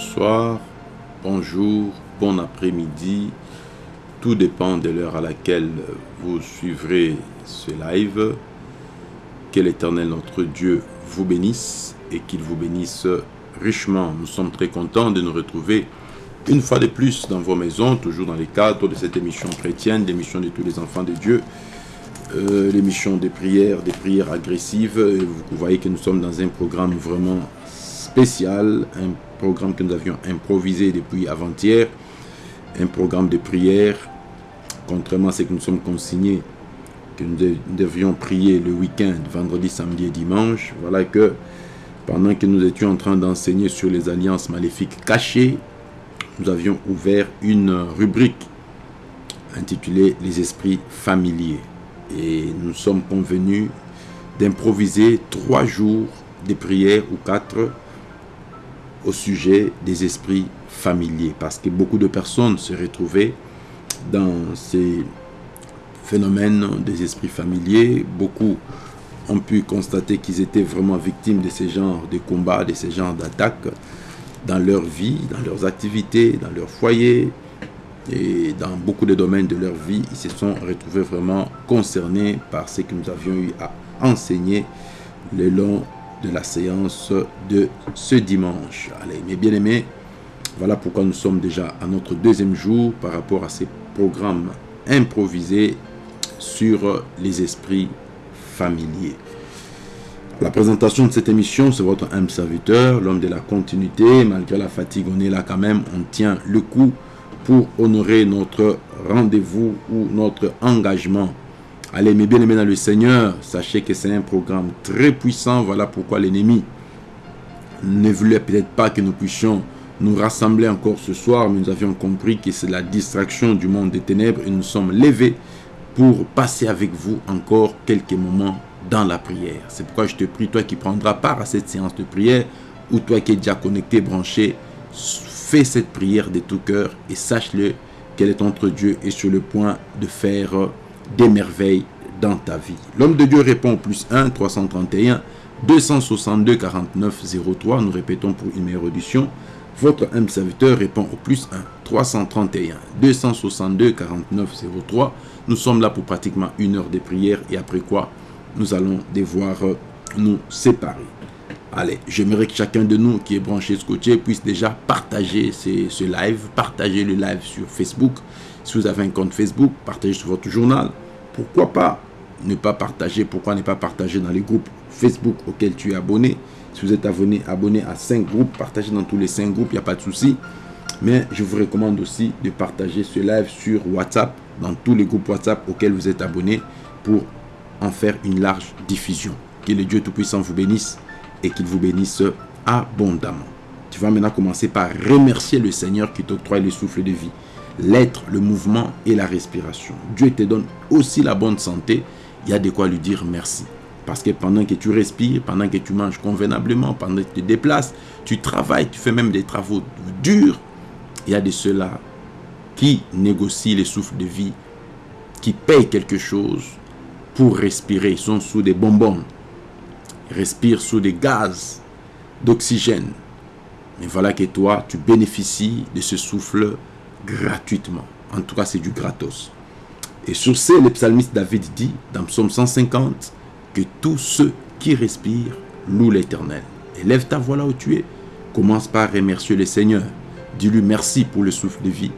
bonsoir, bonjour, bon après-midi. Tout dépend de l'heure à laquelle vous suivrez ce live. Que l'Éternel notre Dieu vous bénisse et qu'il vous bénisse richement. Nous sommes très contents de nous retrouver une fois de plus dans vos maisons, toujours dans les cadres de cette émission chrétienne, l'émission de tous les enfants de Dieu, euh, l'émission des prières, des prières agressives. Vous voyez que nous sommes dans un programme vraiment spécial, un programme que nous avions improvisé depuis avant-hier, un programme de prière, contrairement à ce que nous sommes consignés, que nous devions prier le week-end, vendredi, samedi et dimanche. Voilà que pendant que nous étions en train d'enseigner sur les alliances maléfiques cachées, nous avions ouvert une rubrique intitulée Les esprits familiers. Et nous sommes convenus d'improviser trois jours de prières ou quatre au sujet des esprits familiers. Parce que beaucoup de personnes se retrouvaient dans ces phénomènes des esprits familiers. Beaucoup ont pu constater qu'ils étaient vraiment victimes de ces genres de combats, de ces genres d'attaques dans leur vie, dans leurs activités, dans leur foyer et dans beaucoup de domaines de leur vie. Ils se sont retrouvés vraiment concernés par ce que nous avions eu à enseigner le long de la séance de ce dimanche. Allez, mes bien-aimés, voilà pourquoi nous sommes déjà à notre deuxième jour par rapport à ces programmes improvisés sur les esprits familiers. La présentation de cette émission, c'est votre âme serviteur, l'homme de la continuité. Malgré la fatigue, on est là quand même, on tient le coup pour honorer notre rendez-vous ou notre engagement Allez, mes bien-aimés dans le Seigneur, sachez que c'est un programme très puissant. Voilà pourquoi l'ennemi ne voulait peut-être pas que nous puissions nous rassembler encore ce soir, mais nous avions compris que c'est la distraction du monde des ténèbres et nous sommes levés pour passer avec vous encore quelques moments dans la prière. C'est pourquoi je te prie, toi qui prendras part à cette séance de prière, ou toi qui es déjà connecté, branché, fais cette prière de tout cœur et sache-le qu'elle est entre Dieu et sur le point de faire des merveilles dans ta vie. L'homme de Dieu répond au plus 1 331 262 49 03. Nous répétons pour une meilleure audition. Votre âme serviteur répond au plus 1 331 262 49 03. Nous sommes là pour pratiquement une heure de prière et après quoi nous allons devoir nous séparer. Allez, j'aimerais que chacun de nous qui est branché scotché puisse déjà partager ce live, partager le live sur Facebook, si vous avez un compte Facebook, partagez sur votre journal. Pourquoi pas ne pas partager? Pourquoi ne pas partager dans les groupes Facebook auxquels tu es abonné? Si vous êtes abonné, abonné à 5 groupes, partagez dans tous les 5 groupes, il n'y a pas de souci. Mais je vous recommande aussi de partager ce live sur WhatsApp, dans tous les groupes WhatsApp auxquels vous êtes abonné, pour en faire une large diffusion. Que le Dieu Tout-Puissant vous bénisse et qu'il vous bénisse abondamment. Tu vas maintenant commencer par remercier le Seigneur qui t'octroie le souffle de vie l'être, le mouvement et la respiration. Dieu te donne aussi la bonne santé. Il y a de quoi lui dire merci. Parce que pendant que tu respires, pendant que tu manges convenablement, pendant que tu te déplaces, tu travailles, tu fais même des travaux durs, il y a de ceux-là qui négocient les souffles de vie, qui payent quelque chose pour respirer. Ils sont sous des bonbons, ils respirent sous des gaz d'oxygène. Mais voilà que toi, tu bénéficies de ce souffle gratuitement. En tout cas, c'est du gratos. Et sur ce, le psalmiste David dit dans Psaume 150 que tous ceux qui respirent louent l'Éternel. Élève ta voix là où tu es. Commence par remercier le Seigneur. Dis-lui merci pour le souffle de vie.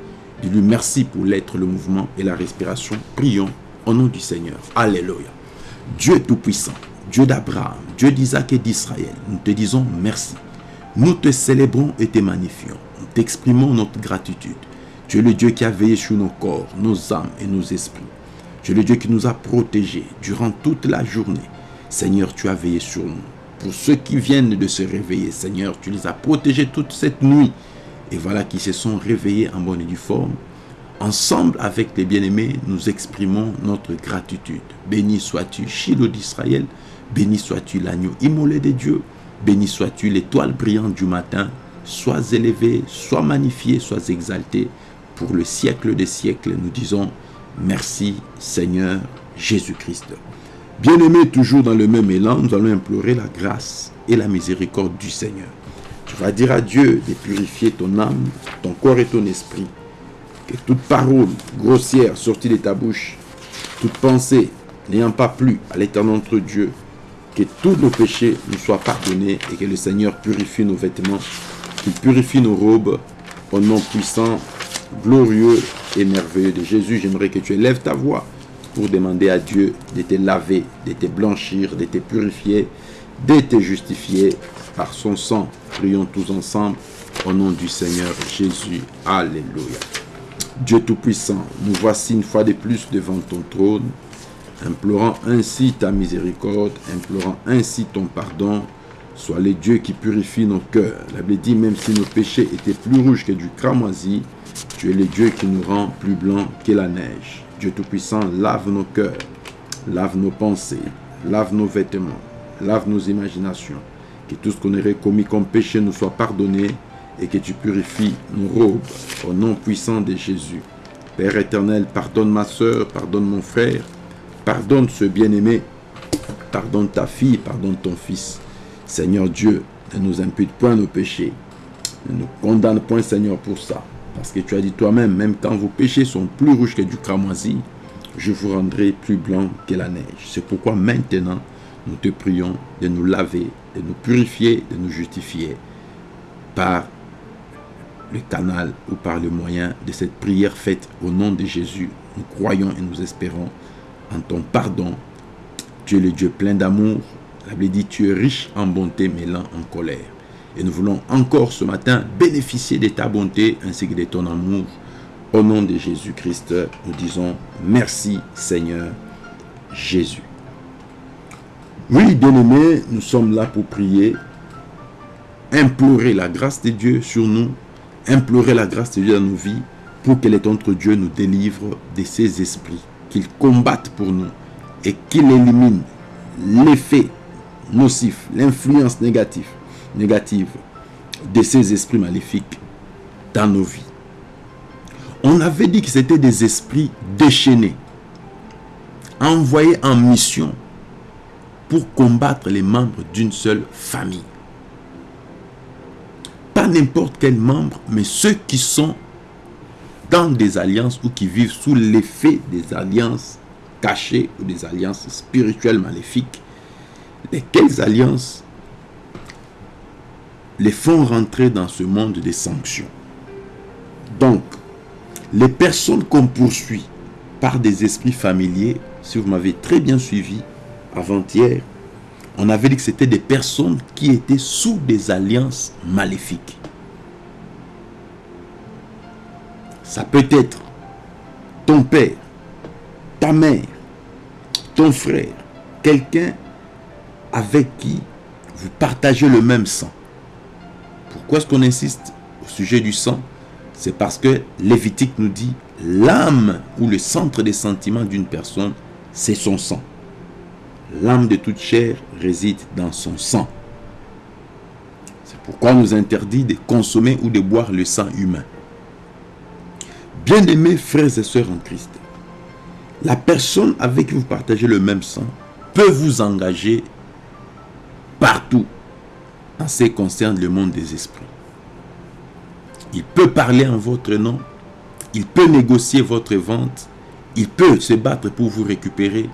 Dis-lui merci pour l'être, le mouvement et la respiration. Prions au nom du Seigneur. Alléluia. Dieu Tout-Puissant, Dieu d'Abraham, Dieu d'Isaac et d'Israël, nous te disons merci. Nous te célébrons et te magnifions. Nous t'exprimons notre gratitude. Tu es le Dieu qui a veillé sur nos corps, nos âmes et nos esprits. Tu es le Dieu qui nous a protégés durant toute la journée. Seigneur, tu as veillé sur nous. Pour ceux qui viennent de se réveiller, Seigneur, tu les as protégés toute cette nuit. Et voilà qu'ils se sont réveillés en bonne et due forme. Ensemble avec les bien-aimés, nous exprimons notre gratitude. Béni sois-tu, Shiloh d'Israël. Béni sois-tu, l'agneau immolé de Dieu. Béni sois-tu, l'étoile brillante du matin. Sois élevé, sois magnifié, sois exalté pour le siècle des siècles, nous disons merci Seigneur Jésus-Christ. Bien-aimés, toujours dans le même élan, nous allons implorer la grâce et la miséricorde du Seigneur. Tu vas dire à Dieu de purifier ton âme, ton corps et ton esprit. Que toute parole grossière sortie de ta bouche, toute pensée n'ayant pas plu à l'éternel notre Dieu, que tous nos péchés nous soient pardonnés et que le Seigneur purifie nos vêtements, qu'il purifie nos robes au nom puissant, glorieux et merveilleux de Jésus. J'aimerais que tu élèves ta voix pour demander à Dieu de te laver, de te blanchir, de te purifier, de te justifier par son sang. Prions tous ensemble au nom du Seigneur Jésus. Alléluia. Dieu Tout-Puissant, nous voici une fois de plus devant ton trône implorant ainsi ta miséricorde, implorant ainsi ton pardon. Sois le Dieu qui purifie nos cœurs. La Bible dit, même si nos péchés étaient plus rouges que du cramoisi, tu es le Dieu qui nous rend plus blancs que la neige. Dieu Tout-Puissant, lave nos cœurs, lave nos pensées, lave nos vêtements, lave nos imaginations. Que tout ce qu'on aurait commis comme péché nous soit pardonné et que tu purifies nos robes au nom puissant de Jésus. Père éternel, pardonne ma soeur, pardonne mon frère, Pardonne ce bien-aimé, pardonne ta fille, pardonne ton fils. Seigneur Dieu, ne nous impute point nos péchés. Ne nous condamne point, Seigneur, pour ça. Parce que tu as dit toi-même, même quand vos péchés sont plus rouges que du cramoisi, je vous rendrai plus blanc que la neige. C'est pourquoi maintenant, nous te prions de nous laver, de nous purifier, de nous justifier par le canal ou par le moyen de cette prière faite au nom de Jésus. Nous croyons et nous espérons en ton pardon. Tu es le Dieu plein d'amour. La Bible dit, tu es riche en bonté, mais lent en colère. Et nous voulons encore ce matin bénéficier de ta bonté ainsi que de ton amour. Au nom de Jésus-Christ, nous disons merci Seigneur Jésus. Oui, bien-aimés, nous sommes là pour prier, implorer la grâce de Dieu sur nous, implorer la grâce de Dieu dans nos vies pour que notre Dieu nous délivre de ses esprits qu'il combatte pour nous et qu'il élimine l'effet nocif, l'influence négative, négative de ces esprits maléfiques dans nos vies. On avait dit que c'était des esprits déchaînés, envoyés en mission pour combattre les membres d'une seule famille. Pas n'importe quel membre, mais ceux qui sont dans des alliances ou qui vivent sous l'effet des alliances cachées ou des alliances spirituelles maléfiques, lesquelles alliances les font rentrer dans ce monde des sanctions. Donc, les personnes qu'on poursuit par des esprits familiers, si vous m'avez très bien suivi avant-hier, on avait dit que c'était des personnes qui étaient sous des alliances maléfiques. Ça peut être ton père, ta mère, ton frère, quelqu'un avec qui vous partagez le même sang. Pourquoi est-ce qu'on insiste au sujet du sang? C'est parce que Lévitique nous dit l'âme ou le centre des sentiments d'une personne, c'est son sang. L'âme de toute chair réside dans son sang. C'est pourquoi on nous interdit de consommer ou de boire le sang humain. Bien-aimés frères et sœurs en Christ, la personne avec qui vous partagez le même sang peut vous engager partout en concerne le monde des esprits. Il peut parler en votre nom, il peut négocier votre vente, il peut se battre pour vous récupérer,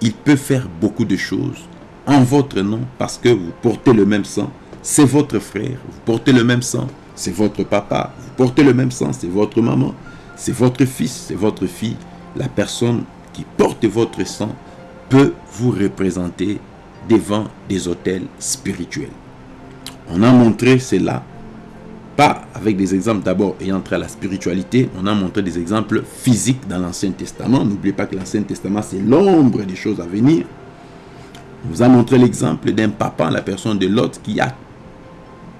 il peut faire beaucoup de choses en votre nom parce que vous portez le même sang, c'est votre frère, vous portez le même sang, c'est votre papa, vous portez le même sang, c'est votre maman, c'est votre fils, c'est votre fille, la personne qui porte votre sang peut vous représenter devant des hôtels spirituels. On a montré cela, pas avec des exemples d'abord ayant trait à la spiritualité, on a montré des exemples physiques dans l'Ancien Testament. N'oubliez pas que l'Ancien Testament, c'est l'ombre des choses à venir. On vous a montré l'exemple d'un papa, la personne de l'autre, qui a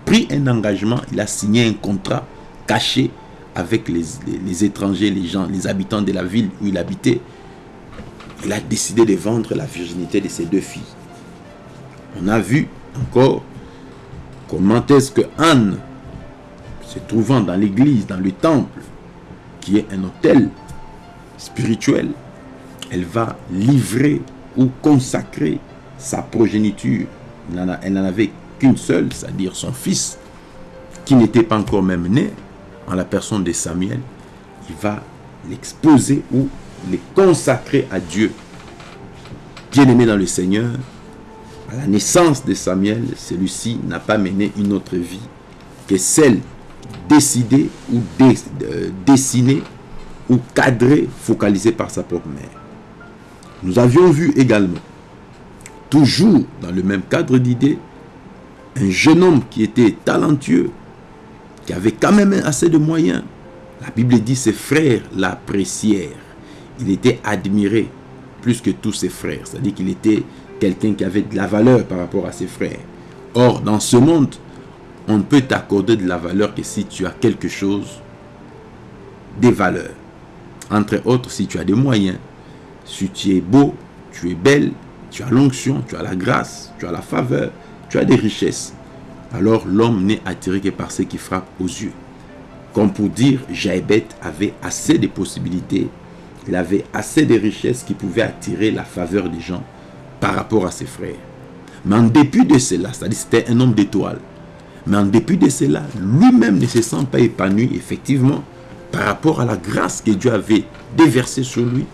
pris un engagement, il a signé un contrat caché avec les, étrangers, les gens, les habitants de la ville où il habitait, il a décidé de vendre la virginité de ses deux filles. On a vu encore comment est-ce que Anne, se trouvant dans l'église, dans le temple, qui est un hôtel spirituel, elle va livrer ou consacrer sa progéniture. Elle n'en avait qu'une seule, c'est-à-dire son fils, qui n'était pas encore même né, en la personne de Samuel, il va l'exposer ou les consacrer à Dieu. Bien-aimé dans le Seigneur, à la naissance de Samuel, celui-ci n'a pas mené une autre vie que celle décidée ou euh, dessinée ou cadrée, focalisée par sa propre mère. Nous avions vu également, toujours dans le même cadre d'idées, un jeune homme qui était talentueux, qui avait quand même assez de moyens. La Bible dit ses frères l'apprécièrent. Il était admiré plus que tous ses frères. C'est-à-dire qu'il était quelqu'un qui avait de la valeur par rapport à ses frères. Or, dans ce monde, on ne peut t'accorder de la valeur que si tu as quelque chose, des valeurs. Entre autres, si tu as des moyens, si tu es beau, tu es belle, tu as l'onction, tu as la grâce, tu as la faveur, tu as des richesses. Alors l'homme n'est attiré que par ce qui frappe aux yeux. Comme pour dire, Jaébet avait assez de possibilités, il avait assez de richesses qui pouvaient attirer la faveur des gens par rapport à ses frères. Mais en dépit de cela, c'est-à-dire c'était un homme d'étoile, mais en dépit de cela, lui-même ne se sent pas épanoui, effectivement, par rapport à la grâce que Dieu avait déversée sur lui.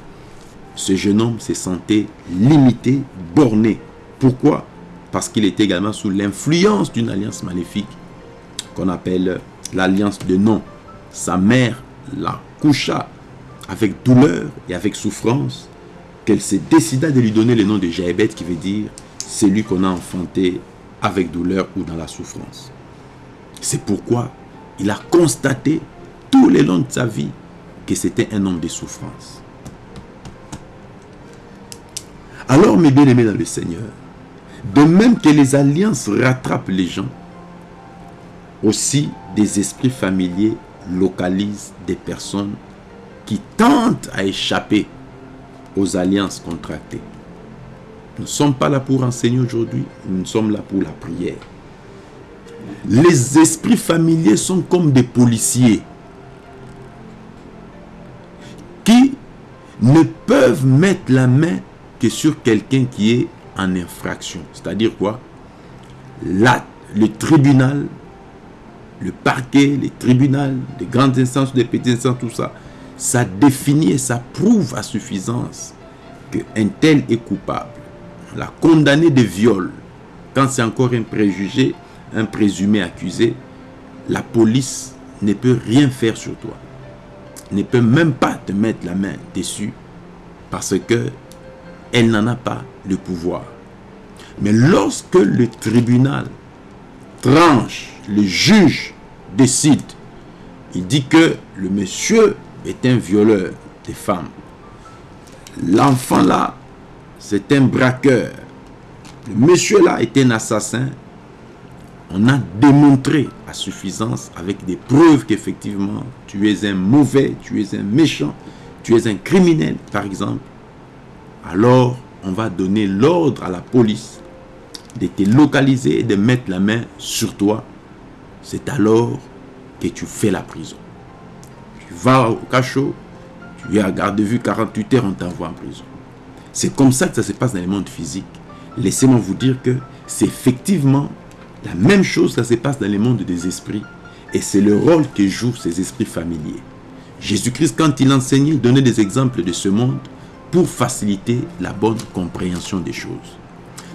Ce jeune homme se sentait limité, borné. Pourquoi? Parce qu'il était également sous l'influence d'une alliance maléfique qu'on appelle l'alliance de nom. Sa mère la coucha avec douleur et avec souffrance qu'elle s'est décida de lui donner le nom de Jaébet qui veut dire celui qu'on a enfanté avec douleur ou dans la souffrance. C'est pourquoi il a constaté tout le long de sa vie que c'était un homme de souffrance. Alors, mes bien-aimés dans le Seigneur, de même que les alliances rattrapent les gens, aussi des esprits familiers localisent des personnes qui tentent à échapper aux alliances contractées. Nous ne sommes pas là pour enseigner aujourd'hui, nous sommes là pour la prière. Les esprits familiers sont comme des policiers qui ne peuvent mettre la main que sur quelqu'un qui est en infraction. C'est-à-dire quoi? Là, le tribunal, le parquet, les tribunaux, les grandes instances, les petites instances, tout ça, ça définit et ça prouve à suffisance qu'un tel est coupable. La condamné de viol, quand c'est encore un préjugé, un présumé accusé, la police ne peut rien faire sur toi. Ne peut même pas te mettre la main dessus parce que elle n'en a pas le pouvoir. Mais lorsque le tribunal tranche, le juge décide, il dit que le monsieur est un violeur des femmes. L'enfant là, c'est un braqueur. Le monsieur là est un assassin. On a démontré à suffisance avec des preuves qu'effectivement tu es un mauvais, tu es un méchant, tu es un criminel par exemple. Alors on va donner l'ordre à la police de te localiser et de mettre la main sur toi. C'est alors que tu fais la prison va au cachot, tu es à garde de vue 48 heures, on t'envoie en prison. C'est comme ça que ça se passe dans le monde physique. Laissez-moi vous dire que c'est effectivement la même chose que ça se passe dans le monde des esprits. Et c'est le rôle que jouent ces esprits familiers. Jésus-Christ, quand il enseignait, donnait des exemples de ce monde pour faciliter la bonne compréhension des choses.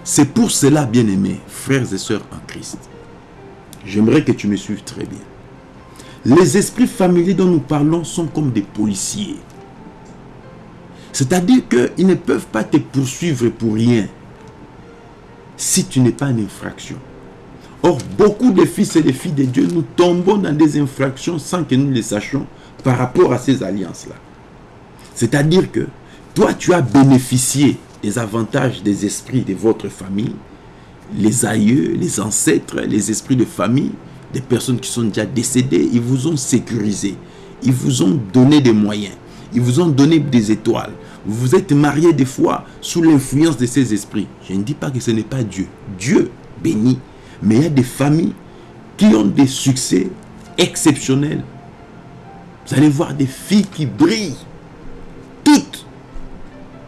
C'est pour cela, bien-aimés, frères et sœurs en Christ. J'aimerais que tu me suives très bien. Les esprits familiers dont nous parlons sont comme des policiers. C'est-à-dire qu'ils ne peuvent pas te poursuivre pour rien si tu n'es pas en infraction. Or, beaucoup de fils et de filles de Dieu, nous tombons dans des infractions sans que nous les sachions par rapport à ces alliances-là. C'est-à-dire que toi, tu as bénéficié des avantages des esprits de votre famille, les aïeux, les ancêtres, les esprits de famille, des personnes qui sont déjà décédées, ils vous ont sécurisé. Ils vous ont donné des moyens. Ils vous ont donné des étoiles. Vous êtes marié des fois sous l'influence de ces esprits. Je ne dis pas que ce n'est pas Dieu. Dieu bénit. Mais il y a des familles qui ont des succès exceptionnels. Vous allez voir des filles qui brillent. Toutes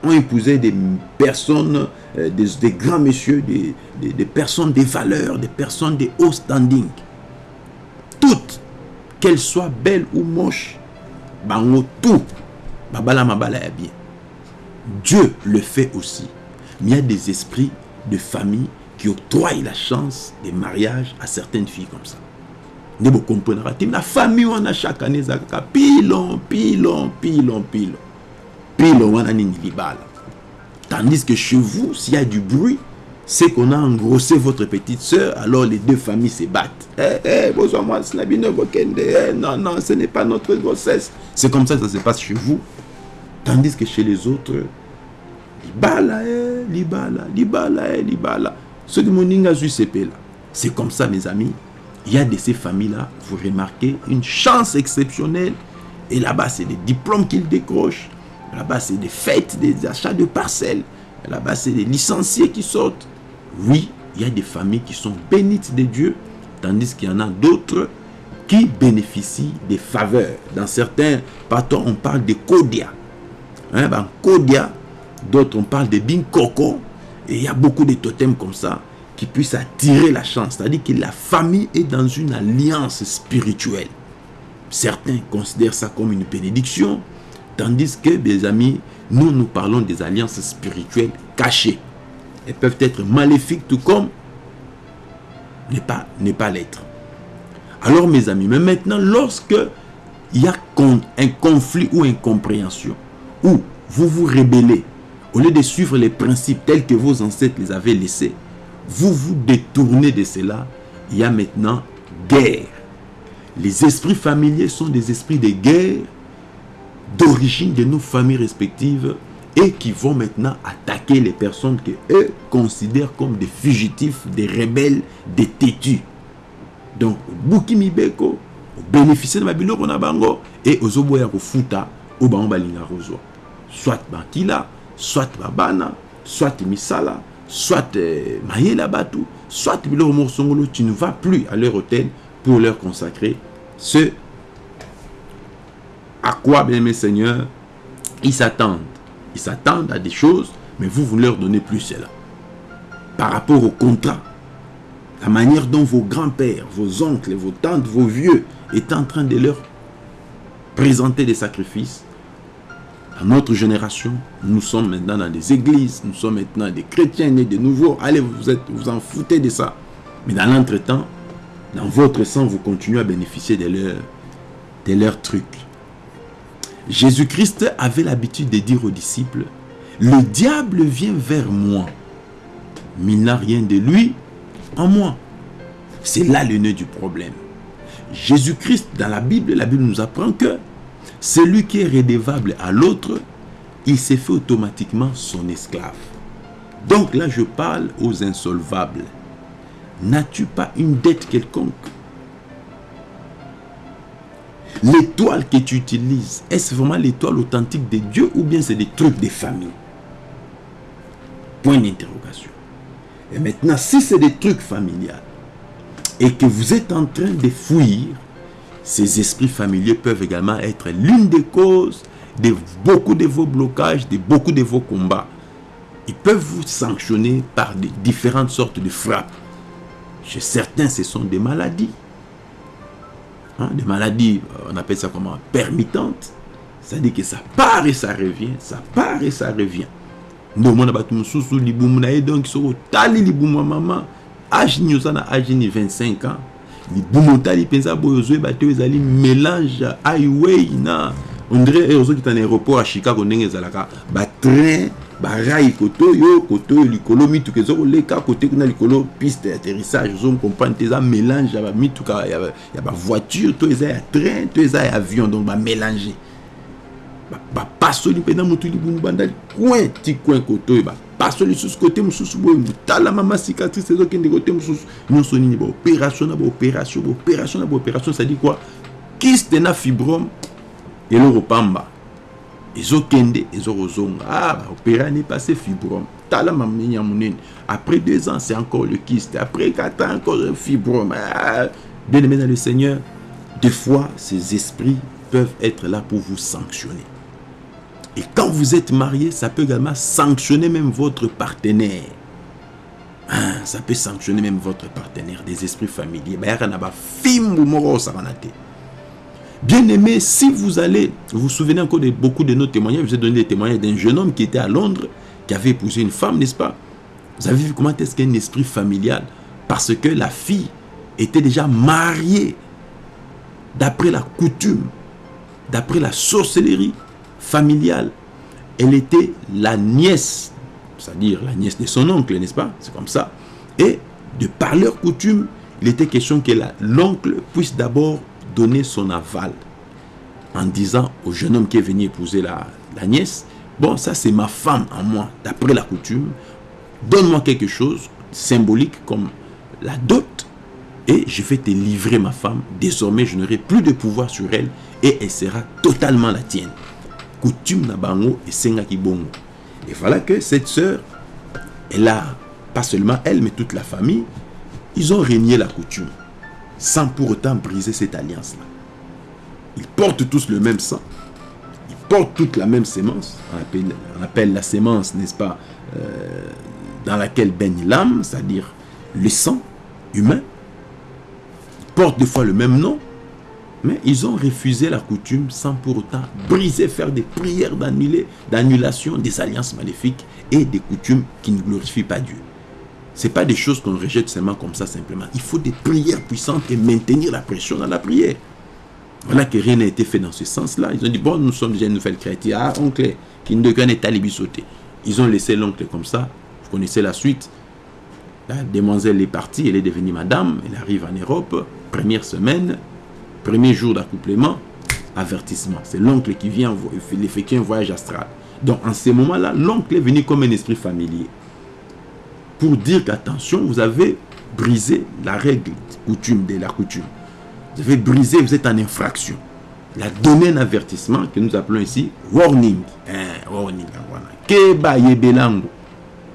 ont épousé des personnes, euh, des, grands messieurs, des, des personnes des valeurs, des personnes de haut standing toutes, qu'elles soient belles ou moches, bango tout, babala mabala ya bien. Dieu le fait aussi. Mais il y a des esprits de famille qui octroient la chance des mariages à certaines filles comme ça. Vous comprenez La famille, on a chaque année, pilon, pilon, pilon, pilon. Pilon, on a. Tandis que chez vous, s'il y a du bruit, c'est qu'on a engrossé votre petite soeur, alors les deux familles se battent. Eh, eh, eh, non, non, ce n'est pas notre grossesse. C'est comme ça que ça se passe chez vous. Tandis que chez les autres, libala, eh, libala, libala, eh, libala. Ceux de Moninga là. C'est comme ça, mes amis. Il y a de ces familles-là, vous remarquez, une chance exceptionnelle. Et là-bas, c'est des diplômes qu'ils décrochent. Là-bas, c'est des fêtes, des achats de parcelles. Là-bas, c'est des licenciés qui sortent. Oui, il y a des familles qui sont bénites de Dieu, tandis qu'il y en a d'autres qui bénéficient des faveurs. Dans certains patons, on parle de Kodia. Hein, ben, Kodia, d'autres, on parle de Binkoko. Et il y a beaucoup de totems comme ça qui puissent attirer la chance. C'est-à-dire que la famille est dans une alliance spirituelle. Certains considèrent ça comme une bénédiction, tandis que, mes amis, nous, nous parlons des alliances spirituelles cachées. Elles peuvent être maléfiques tout comme ne pas, l'être. Alors mes amis, mais maintenant, lorsque il y a un conflit ou une compréhension, où vous vous rébellez, au lieu de suivre les principes tels que vos ancêtres les avaient laissés, vous vous détournez de cela, il y a maintenant guerre. Les esprits familiers sont des esprits de guerre d'origine de nos familles respectives et qui vont maintenant attaquer les personnes que eux considèrent comme des fugitifs, des rebelles, des têtus. Donc, Bukimi Beko, bénéficier de ma biloko na bango et ozoboya ko futa au bango balinga. Soit bakila, soit babana, soit misala, soit euh, mayela batu, soit biloko morsongolo, tu ne vas plus à leur hôtel pour leur consacrer ce à quoi, bien mes seigneurs, ils s'attendent. Ils s'attendent à des choses, mais vous, vous ne leur donnez plus cela. Par rapport au contrat, la manière dont vos grands-pères, vos oncles, vos tantes, vos vieux étaient en train de leur présenter des sacrifices, à notre génération, nous sommes maintenant dans des églises, nous sommes maintenant des chrétiens nés de nouveau. Allez, vous, êtes, vous en foutez de ça. Mais dans l'entretemps, dans votre sang, vous continuez à bénéficier de leurs trucs. Jésus-Christ avait l'habitude de dire aux disciples, le diable vient vers moi, mais il n'a rien de lui en moi. C'est là le nœud du problème. Jésus-Christ, dans la Bible, la Bible nous apprend que celui qui est redevable à l'autre, il s'est fait automatiquement son esclave. Donc là, je parle aux insolvables. N'as-tu pas une dette quelconque? L'étoile que tu utilises, est-ce vraiment l'étoile authentique de Dieu ou bien c'est des trucs des familles Point d'interrogation. Et maintenant, si c'est des trucs familiales et que vous êtes en train de fuir, ces esprits familiers peuvent également être l'une des causes de beaucoup de vos blocages, de beaucoup de vos combats. Ils peuvent vous sanctionner par de différentes sortes de frappes. Chez certains, ce sont des maladies. Hein, des maladies, on appelle ça comment Permittantes. C'est-à-dire que ça part et ça revient, ça part et ça revient. Nous, on a battu mususu libumu na donc so tali libumu maman âge ni osana âge ni 25 ans libumu tali penza boyo zo bato ezali mélange highway na on dirait ozo qui en aéroport à Chicago ndenge ezalaka ba train barai kote oyo kote oyo likolo mituka eza koleka kote kuna likolo piste d'atterrissage ozokomprendre te eza mélange ya bamituka ya bavoiture to eza ya train to eza ya avion donc bamélange bapasoli mpena motu libumu banda coin ti coin kote oyo bapasoli lisusu kote mosusu boye tala mama cicatrice ezokende kote mosusu. Nyonso nini baopération na baopération baopération na baopération cestadire quoi? Kiste na fibrome eloko pamba ezokende ezokozonga ah baopéra n'est passé fibrome. Tala mameni ya après deux ans c'est encore le kyste. Après quatre ans encore le fibrome. Ah, bien aimé dans le seigneur des fois ces esprits peuvent être là pour vous sanctionner. Et quand vous êtes marié ça peut également sanctionner même votre partenaire. Ah, ça peut sanctionner même votre partenaire, des esprits familiers. Bien aimé, si vous allez, vous vous souvenez encore de beaucoup de nos témoignages, vous ai donné des témoignages d'un jeune homme qui était à Londres, qui avait épousé une femme, n'est-ce pas? Vous avez vu comment est-ce qu'un esprit familial Parce que la fille était déjà mariée d'après la coutume, d'après la sorcellerie familiale. Elle était la nièce, c'est-à-dire la nièce de son oncle, n'est-ce pas? C'est comme ça. Et de par leur coutume, il était question que l'oncle puisse d'abord donner son aval en disant au jeune homme qui est venu épouser la, nièce, bon, ça c'est ma femme en moi, d'après la coutume, donne-moi quelque chose symbolique comme la dot et je vais te livrer ma femme. Désormais, je n'aurai plus de pouvoir sur elle et elle sera totalement la tienne. Coutume na bango et senga bongo. Et voilà que cette sœur, elle a, pas seulement elle, mais toute la famille, ils ont régné la coutume sans pour autant briser cette alliance-là. Ils portent tous le même sang, ils portent toute la même sémence, on appelle, la sémence, n'est-ce pas, euh, dans laquelle baigne l'âme, c'est-à-dire le sang humain, portent des fois le même nom, mais ils ont refusé la coutume sans pour autant briser, faire des prières d'annulation des alliances maléfiques et des coutumes qui ne glorifient pas Dieu. Ce pas des choses qu'on rejette seulement comme ça simplement. Il faut des prières puissantes et maintenir la pression dans la prière. Voilà que rien n'a été fait dans ce sens-là. Ils ont dit, bon, nous sommes déjà une nouvelle chrétienne. Ah, oncle, qui ne doit pas sauter. Ils ont laissé l'oncle comme ça. Vous connaissez la suite. La demoiselle est partie, elle est devenue madame, elle arrive en Europe, première semaine, premier jour d'accouplement, avertissement. C'est l'oncle qui vient effectuer un voyage astral. Donc en ce moment-là, l'oncle est venu comme un esprit familier. Pour dire qu'attention, vous avez brisé la règle coutume de la coutume. Vous avez brisé, vous êtes en infraction. Il a donné un avertissement que nous appelons ici warning. Hein, warning.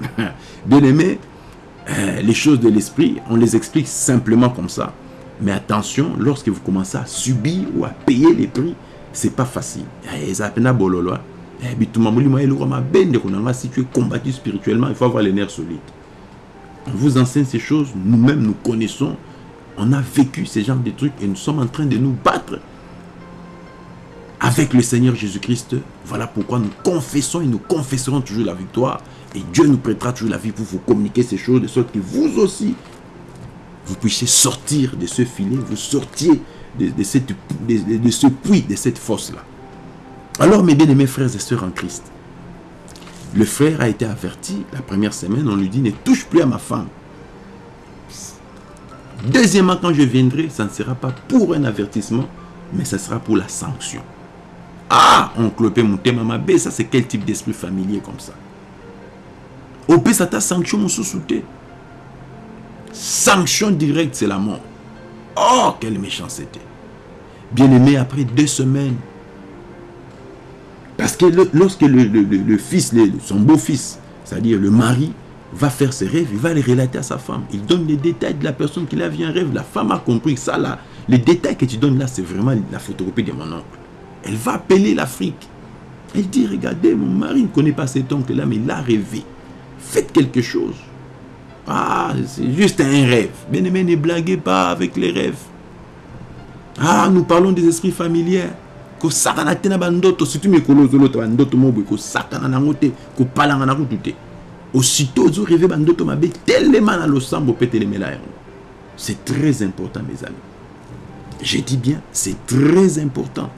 Bien aimé, euh, les choses de l'esprit, on les explique simplement comme ça. Mais attention, lorsque vous commencez à subir ou à payer les prix, c'est pas facile. Si tu es combattu spirituellement, il faut avoir les nerfs solides. Vous enseigne ces choses, nous-mêmes nous connaissons, on a vécu ces genres de trucs et nous sommes en train de nous battre avec le Seigneur Jésus-Christ. Voilà pourquoi nous confessons et nous confesserons toujours la victoire et Dieu nous prêtera toujours la vie pour vous communiquer ces choses, de sorte que vous aussi, vous puissiez sortir de ce filet, vous sortiez de, de, ce puits, de cette fosse-là. Alors, mes bien-aimés frères et sœurs en Christ, le frère a été averti, la première semaine, on lui dit, ne touche plus à ma femme. Deuxièmement, quand je viendrai, ça ne sera pas pour un avertissement, mais ça sera pour la sanction. Ah, on clopé mon thème, ça c'est quel type d'esprit familier comme ça? Opesa ta sanction mosusu te sanction directe c'est la mort. Oh quelle méchanceté. Bien aimé après deux semaines parce que lorsque le, fils son beau-fils c'est à dire le mari va faire ses rêves il va les relater à sa femme il donne les détails de la personne qui a vu un rêve la femme a compris ça là les détails que tu donnes là c'est vraiment la photocopie de mon oncle elle va appeler l'Afrique elle dit regardez mon mari ne connaît pas cet oncle là mais il a rêvé Faites quelque chose. Ah, c'est juste un rêve. Bien aimé, ne blaguez pas avec les rêves. Ah, nous parlons des esprits familiers. Nango. Aussitôt bandoto mabe na losambo. C'est très important mes amis. Je dis bien, c'est très important.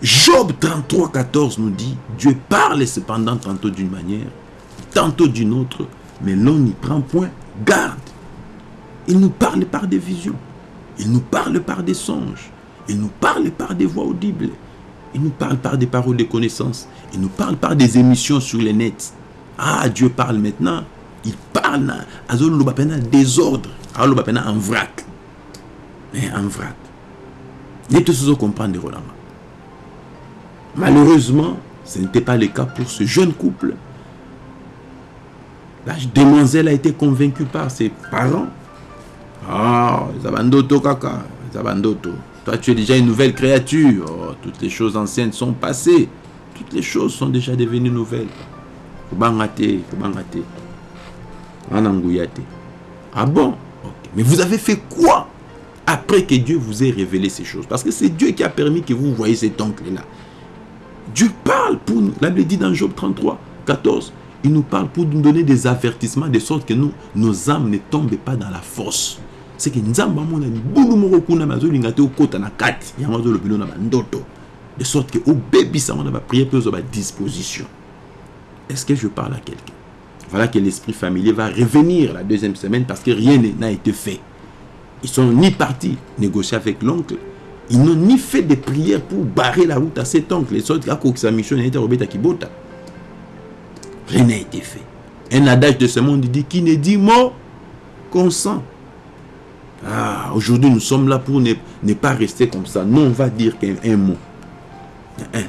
Job 33, 14 nous dit, Dieu parle cependant tantôt d'une manière, tantôt d'une autre, mais l'on n'y prend point garde. Il nous parle par des visions, il nous parle par des songes, il nous parle par des voix audibles, il nous parle par des paroles de connaissance, il nous parle par des émissions sur les nets. Ah, Dieu parle maintenant, il parle à désordre, en vrac. En vrac. N'est tous comprendre. Malheureusement, ce n'était pas le cas pour ce jeune couple. La demoiselle a été convaincue par ses parents. Ah, Zabandoto Kaka, Zabandoto. Toi, tu es déjà une nouvelle créature. Oh, toutes les choses anciennes sont passées. Toutes les choses sont déjà devenues nouvelles. kobanga te kobanga te wana nguya te ah bon? Mais vous avez fait quoi après que Dieu vous ait révélé ces choses? Parce que c'est Dieu qui a permis que vous voyez cet oncle là Dieu parle pour nous. La Bible dit dans Job 33 14 il nous parle pour nous donner des avertissements de sorte que nous, nos âmes ne tombent pas dans la force c'est que nzambe amonani bulu moko kuna bazolinga te okota na kati. Yango azolobi na bandoto. De sorte que obebisama na bapriere mpe ozwa badisposition est-ce que je parle à quelqu'un? Voilà que l'esprit familier va revenir la deuxième semaine parce que rien n'a été fait. Ils sont ni partis négocier avec l'oncle. Ils n'ont ni fait de prières pour barrer la route à cet oncle. De sorte mission na robeta kibota rien n'a été fait. Un adage de ce monde dit qui ne dit mot consent ah, aujourd'hui, nous sommes là pour ne, pas rester comme ça. Non, on va dire qu'un mot.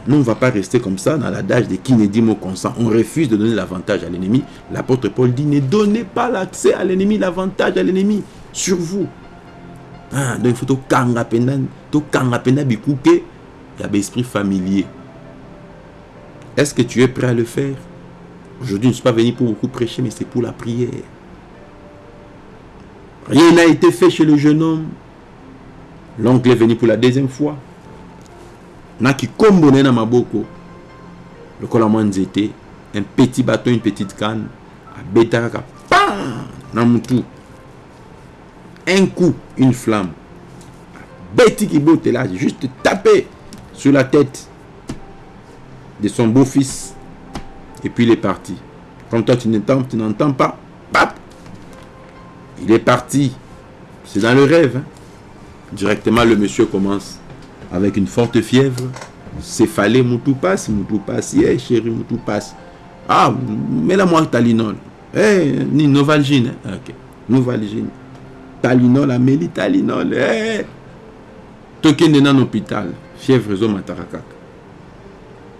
Non, on ne va pas rester comme ça dans l'adage de qui ne dit mot consent. On refuse de donner l'avantage à l'ennemi. L'apôtre Paul dit ne donnez pas l'accès à l'ennemi, l'avantage à l'ennemi sur vous. Ah, donc il faut tout il y a l'esprit familier. Est-ce que tu es prêt à le faire? Aujourd'hui, je ne suis pas venu pour beaucoup prêcher, mais c'est pour la prière. Rien n'a été fait chez le jeune homme. L'oncle est venu pour la deuxième fois. Naki kombone na maboko. Le kolamwa nzete. Un petit bâton, une petite canne. Abeta kaka. Pam! Na mutu. Un coup, une flamme. Betty qui botte là, juste taper sur la tête de son beau-fils. Et puis il est parti. Comme toi tu n'entends, pas, il est parti. C'est dans le rêve. Hein. Directement, le monsieur commence avec une forte fièvre. Céphalée, Moutou passe, Moutou passe. Eh, chérie, Moutou passe. Ah, mets-la-moi Talinol. Eh, ni Novalgine. Hein. Ok, Novalgine. Talinol, Amélie Talinol. Eh. Token dans l'hôpital. Fièvre, zo matarakaka.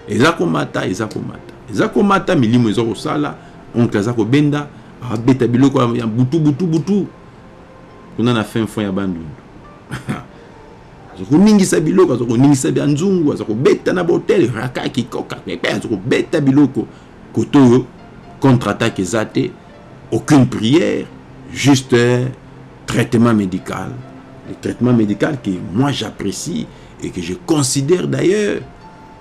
eza komata eza komata eza komata milimo eza kosala oncle aza kobenda abeta biloko ya butu butu butu kuna na fin fond ya bandundu aza koningisa biloko aza koningisa bya nzungu aza kobeta na botel raka kikoka pepe aza kobeta biloko kote oyo contre attaque eza te aucune prière juste traitement médical. Le traitement médical que moi j'apprécie et que je considère d'ailleurs.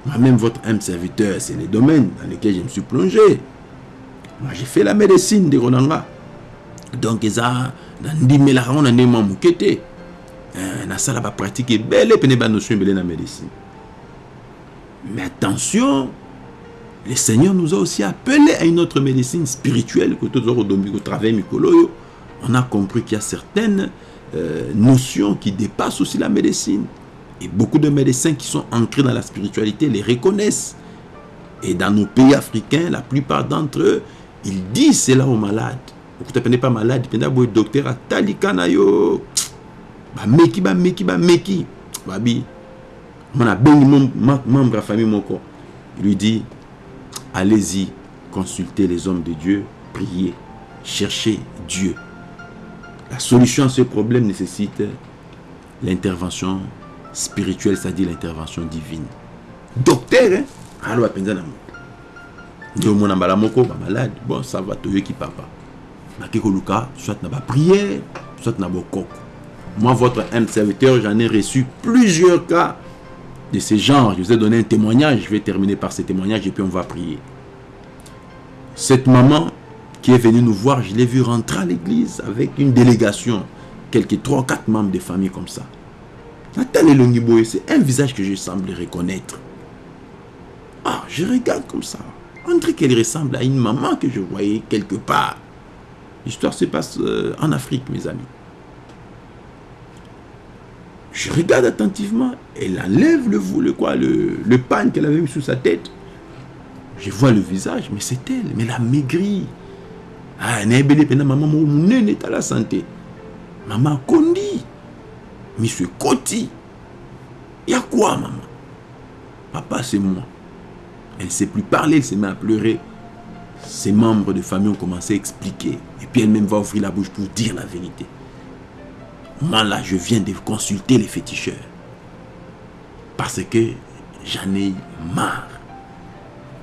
Moi-même votre âme serviteur c'est les domaines dans lesquels je me suis plongé moi j'ai fait la médecine de ronanga donc eza nandimelaka ngo na ndenge mwa moke te. Nasala bapratique ebele pene banotion ebele na médecine. Mais attention le seigneur nous a aussi appelé à une autre médecine spirituelle que toza kodombi kotravaille mikolo oyo on a compris qu'il y a certaines euh, notions qui dépassent aussi la médecine. Et beaucoup de médecins qui sont ancrés dans la spiritualité les reconnaissent. Et dans nos pays africains la plupart d'entre eux il dit cela aux malades pene pas malade boye docteur atalika na yo. Bameki bameki bameki babi mona bengi membre ya famille moko il lui dit allez-y consultez les hommes de Dieu priez cherchez Dieu. La solution à ce problème nécessite l'intervention spirituelle c'est-à-dire l'intervention divine. Docteur hein? Alo bapenza na moto nde omona mbala moko bamalade bon ça va toyoki papa? Bake koluka soit na baprière soit na bokoko moi votre serviteur j'en ai reçu plusieurs cas de ce genre. Je vous ai donné un témoignage. Je vais terminer par ce témoignage et puis on va prier. Cette maman qui est venue nous voir je l'ai vu rentrer à l'église avec une délégation quelques trois quatre membres de famille comme ça. C'est un visage que je semble reconnaître. Ah je regarde comme ça on dirait qu'elle ressemble à une maman que je voyais quelque part. L'histoire se passe euh, en Afrique, mes amis. Je regarde attentivement, elle enlève le, le, quoi, le, le qu'elle avait mis sous sa tête. Je vois le visage, mais c'est elle, mais elle a maigri. Ah, maman, mon est à la santé. Maman Kondi, monsieur Koti. Il y a quoi, maman? Papa, c'est moi. Elle ne sait plus parler, elle se met à pleurer. Ses membres de famille ont commencé à expliquer. Et puis elle-même va ouvrir la bouche pour dire la vérité. Moi là, je viens de consulter les féticheurs. Parce que j'en ai marre.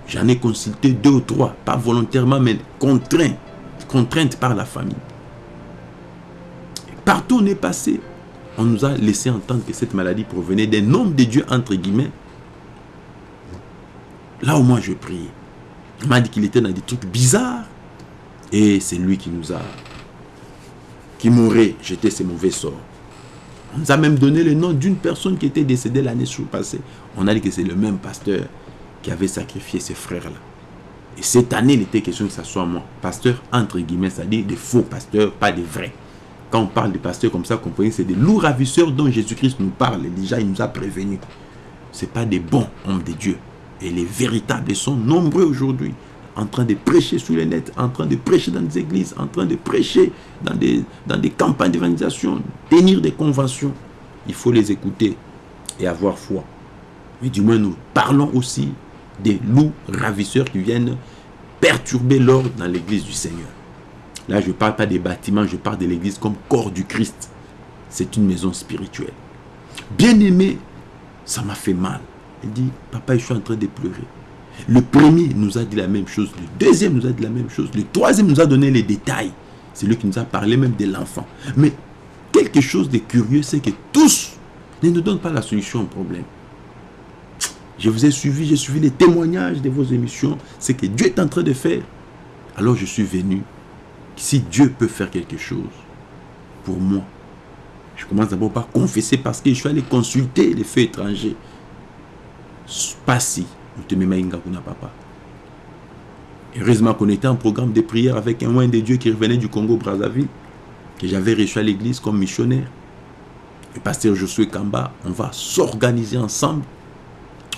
J'en ai consulté deux ou trois, pas volontairement, mais contraint, contrainte par la famille. Partout on est passé, on nous a laissé entendre que cette maladie provenait d'un homme de Dieu, entre guillemets. Là où moi je priais, il m'a dit qu'il était dans des trucs bizarres. Et c'est lui qui nous a, qui m'aurait jeté ses mauvais sorts. On nous a même donné le nom d'une personne qui était décédée l'année passée. On a dit que c'est le même pasteur qui avait sacrifié ses frères-là. Et cette année, il était question que ce soit moi. Pasteur, entre guillemets, c'est-à-dire des faux pasteurs, pas des vrais. Quand on parle de pasteurs comme ça, comprenez, c'est des loups ravisseurs dont Jésus-Christ nous parle. Déjà, il nous a prévenus. Ce pas des bons hommes de Dieu. Et les véritables sont nombreux aujourd'hui. En train de prêcher sous les nets, en train de prêcher dans des églises, en train de prêcher dans des, dans des campagnes d'évangélisation, tenir des conventions. Il faut les écouter et avoir foi. Mais du moins, nous parlons aussi des loups ravisseurs qui viennent perturber l'ordre dans l'église du Seigneur. Là, je ne parle pas des bâtiments, je parle de l'église comme corps du Christ. C'est une maison spirituelle. Bien aimé, ça m'a fait mal. Il dit, papa, je suis en train de pleurer. Le premier nous a dit la même chose, le deuxième nous a dit la même chose, le troisième nous a donné les détails. C'est lui qui nous a parlé même de l'enfant. Mais quelque chose de curieux, c'est que tous ne nous donnent pas la solution au problème. Je vous ai suivi, j'ai suivi les témoignages de vos émissions. C'est que Dieu est en train de faire. Alors je suis venu. Si Dieu peut faire quelque chose pour moi, je commence d'abord par confesser parce que je suis allé consulter les faits étrangers. Pas si. papa. Heureusement qu'on était en programme de prière avec un moine de Dieu qui revenait du Congo Brazzaville, que j'avais reçu à l'église comme missionnaire. Le pasteur Josué Kamba, on va s'organiser ensemble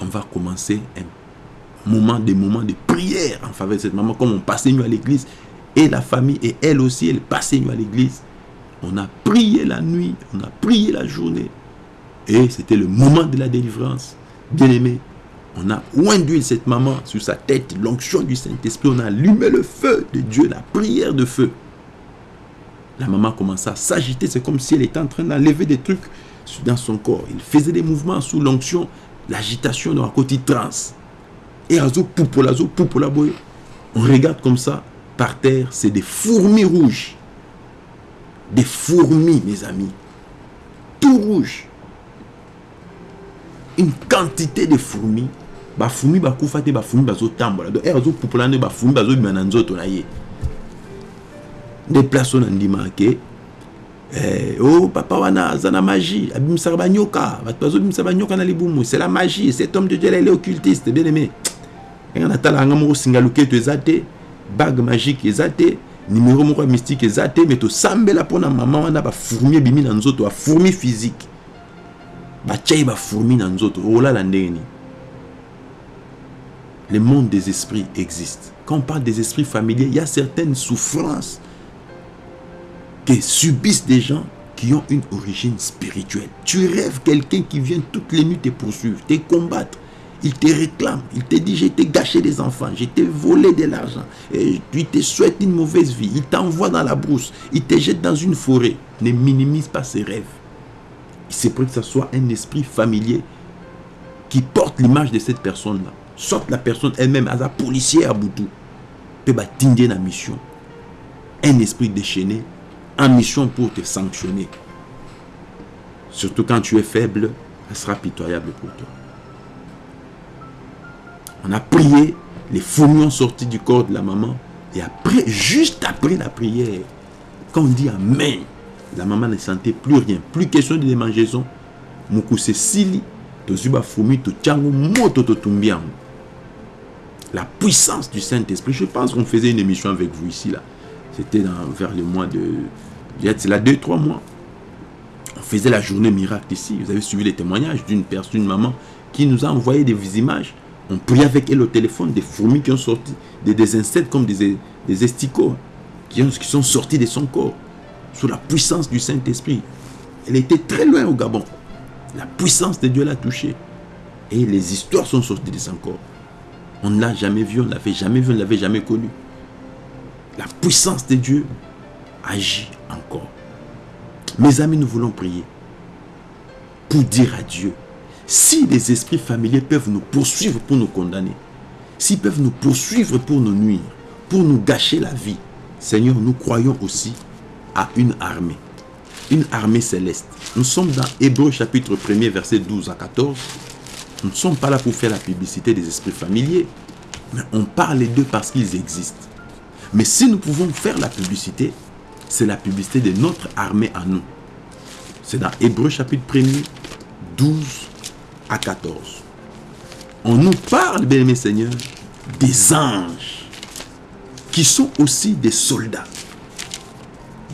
on va commencer un moment, des moments de prière en faveur de cette maman, comme on passait mieux à l'église. Et la famille, et elle aussi, elle passait mieux à l'église. On a prié la nuit, on a prié la journée. Et c'était le moment de la délivrance. Bien aimé, on a oint d'huile cette maman sur sa tête, l'onction du Saint-Esprit. On a allumé le feu de Dieu, la prière de feu. La maman commença à s'agiter. C'est comme si elle était en train d'enlever des trucs dans son corps. Il faisait des mouvements sous l'onction l'agitation dans la côté trans. Et. On regarde comme ça, par terre, c'est des fourmis rouges. Des fourmis, mes amis. Tout rouge. Une quantité de fourmis. Ba fourmis ba koufate ba fourmis bazo tambola. Donc, azo poupola ne ba fourmis bazo bimana nzoto na ye. Des places on a dit marqué eh, oh papa wana aza na magie. Abimisaka banyoka bato bazobimisa banyoka na libumu. C'est la magie cet homme de dieu là il est occultiste bien aimé ndenge natala yanga moko singa loketo eza te. Bague magique eza te. Numéro moko ya mystique eza te. Mais tosambela mpona mama wana bafourmi ebimi na nzoto bafourmi physique nini le monde des esprits existe quand on parle des esprits familiers il y a certaines souffrances que subissent des gens qui ont une origine spirituelle. Tu rêves quelqu'un qui vient toutes les nuits te poursuivre, te combattre. Il te réclame, il te dit j'ai gâché des enfants, j'ai t'ai volé de l'argent, il te souhaite une mauvaise vie, il t'envoie dans la brousse, il te jette dans une forêt. Ne minimise pas ses rêves. C'est pour que ce soit un esprit familier qui porte l'image de cette personne-là. Soit la personne elle-même, à la policière à Boutou, peut battre la mission. Un esprit déchaîné en mission pour te sanctionner. Surtout quand tu es faible, elle sera pitoyable pour toi. On a prié, les fourmis ont sorti du corps de la maman. Et après, juste après la prière, quand on dit Amen, la maman ne sentait plus rien. Plus question de démangeaison. Sili, tchango, moto to La puissance du Saint-Esprit. Je pense qu'on faisait une émission avec vous ici, là. C'était vers le mois de c'est là deux, trois mois. On faisait la journée miracle ici. Vous avez suivi les témoignages d'une personne, une maman, qui nous a envoyé des images. On priait avec elle au téléphone, des fourmis qui ont sorti, des, insectes comme des, esticots, qui sont sortis de son corps, sous la puissance du Saint-Esprit. Elle était très loin au Gabon. La puissance de Dieu l'a touchée. Et les histoires sont sorties de son corps. On ne l'a jamais vu, on ne l'avait jamais vu, on ne l'avait jamais connu. La puissance de Dieu agit encore. Mes amis, nous voulons prier pour dire à Dieu, si les esprits familiers peuvent nous poursuivre pour nous condamner, s'ils peuvent nous poursuivre pour nous nuire, pour nous gâcher la vie, Seigneur, nous croyons aussi à une armée, une armée céleste. Nous sommes dans Hébreu chapitre 1er, verset 12 à 14. Nous ne sommes pas là pour faire la publicité des esprits familiers, mais on parle d'eux parce qu'ils existent. Mais si nous pouvons faire la publicité, c'est la publicité de notre armée à nous. C'est dans Hébreu chapitre 1er, 12 à 14. On nous parle, bien aimé Seigneur, des anges qui sont aussi des soldats.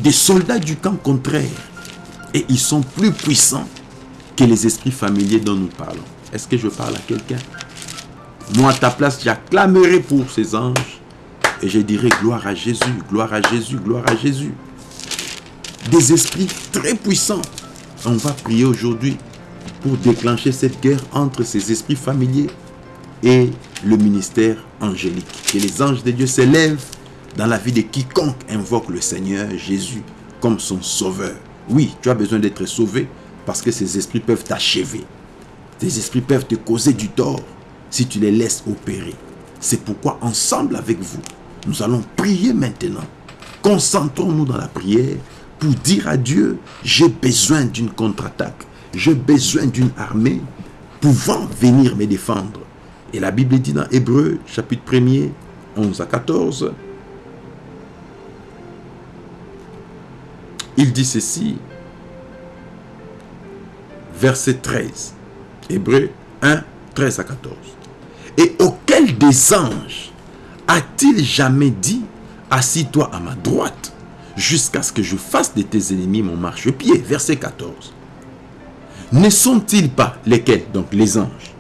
Des soldats du camp contraire. Et ils sont plus puissants que les esprits familiers dont nous parlons. Est-ce que je parle à quelqu'un? Moi, à ta place, j'acclamerai pour ces anges et je dirai gloire à Jésus, gloire à Jésus, gloire à Jésus. Des esprits très puissants. On va prier aujourd'hui pour déclencher cette guerre entre ces esprits familiers et le ministère angélique. Que les anges de Dieu s'élèvent dans la vie de quiconque invoque le Seigneur Jésus comme son sauveur. Oui, tu as besoin d'être sauvé parce que ces esprits peuvent t'achever. Ces esprits peuvent te causer du tort si tu les laisses opérer. C'est pourquoi ensemble avec vous, nous allons prier maintenant. Concentrons-nous dans la prière pour dire à Dieu, j'ai besoin d'une contre-attaque. J'ai besoin d'une armée pouvant venir me défendre. Et la Bible dit dans Hébreu, chapitre 1er, 11 à 14, il dit ceci, verset 13, Hébreu 1, 13 à 14. Et auquel des anges a-t-il jamais dit, assis-toi à ma droite, jusqu'à ce que je fasse de tes ennemis mon marchepied? Verset 14. Ne sont-ils pas lesquels Donc les anges?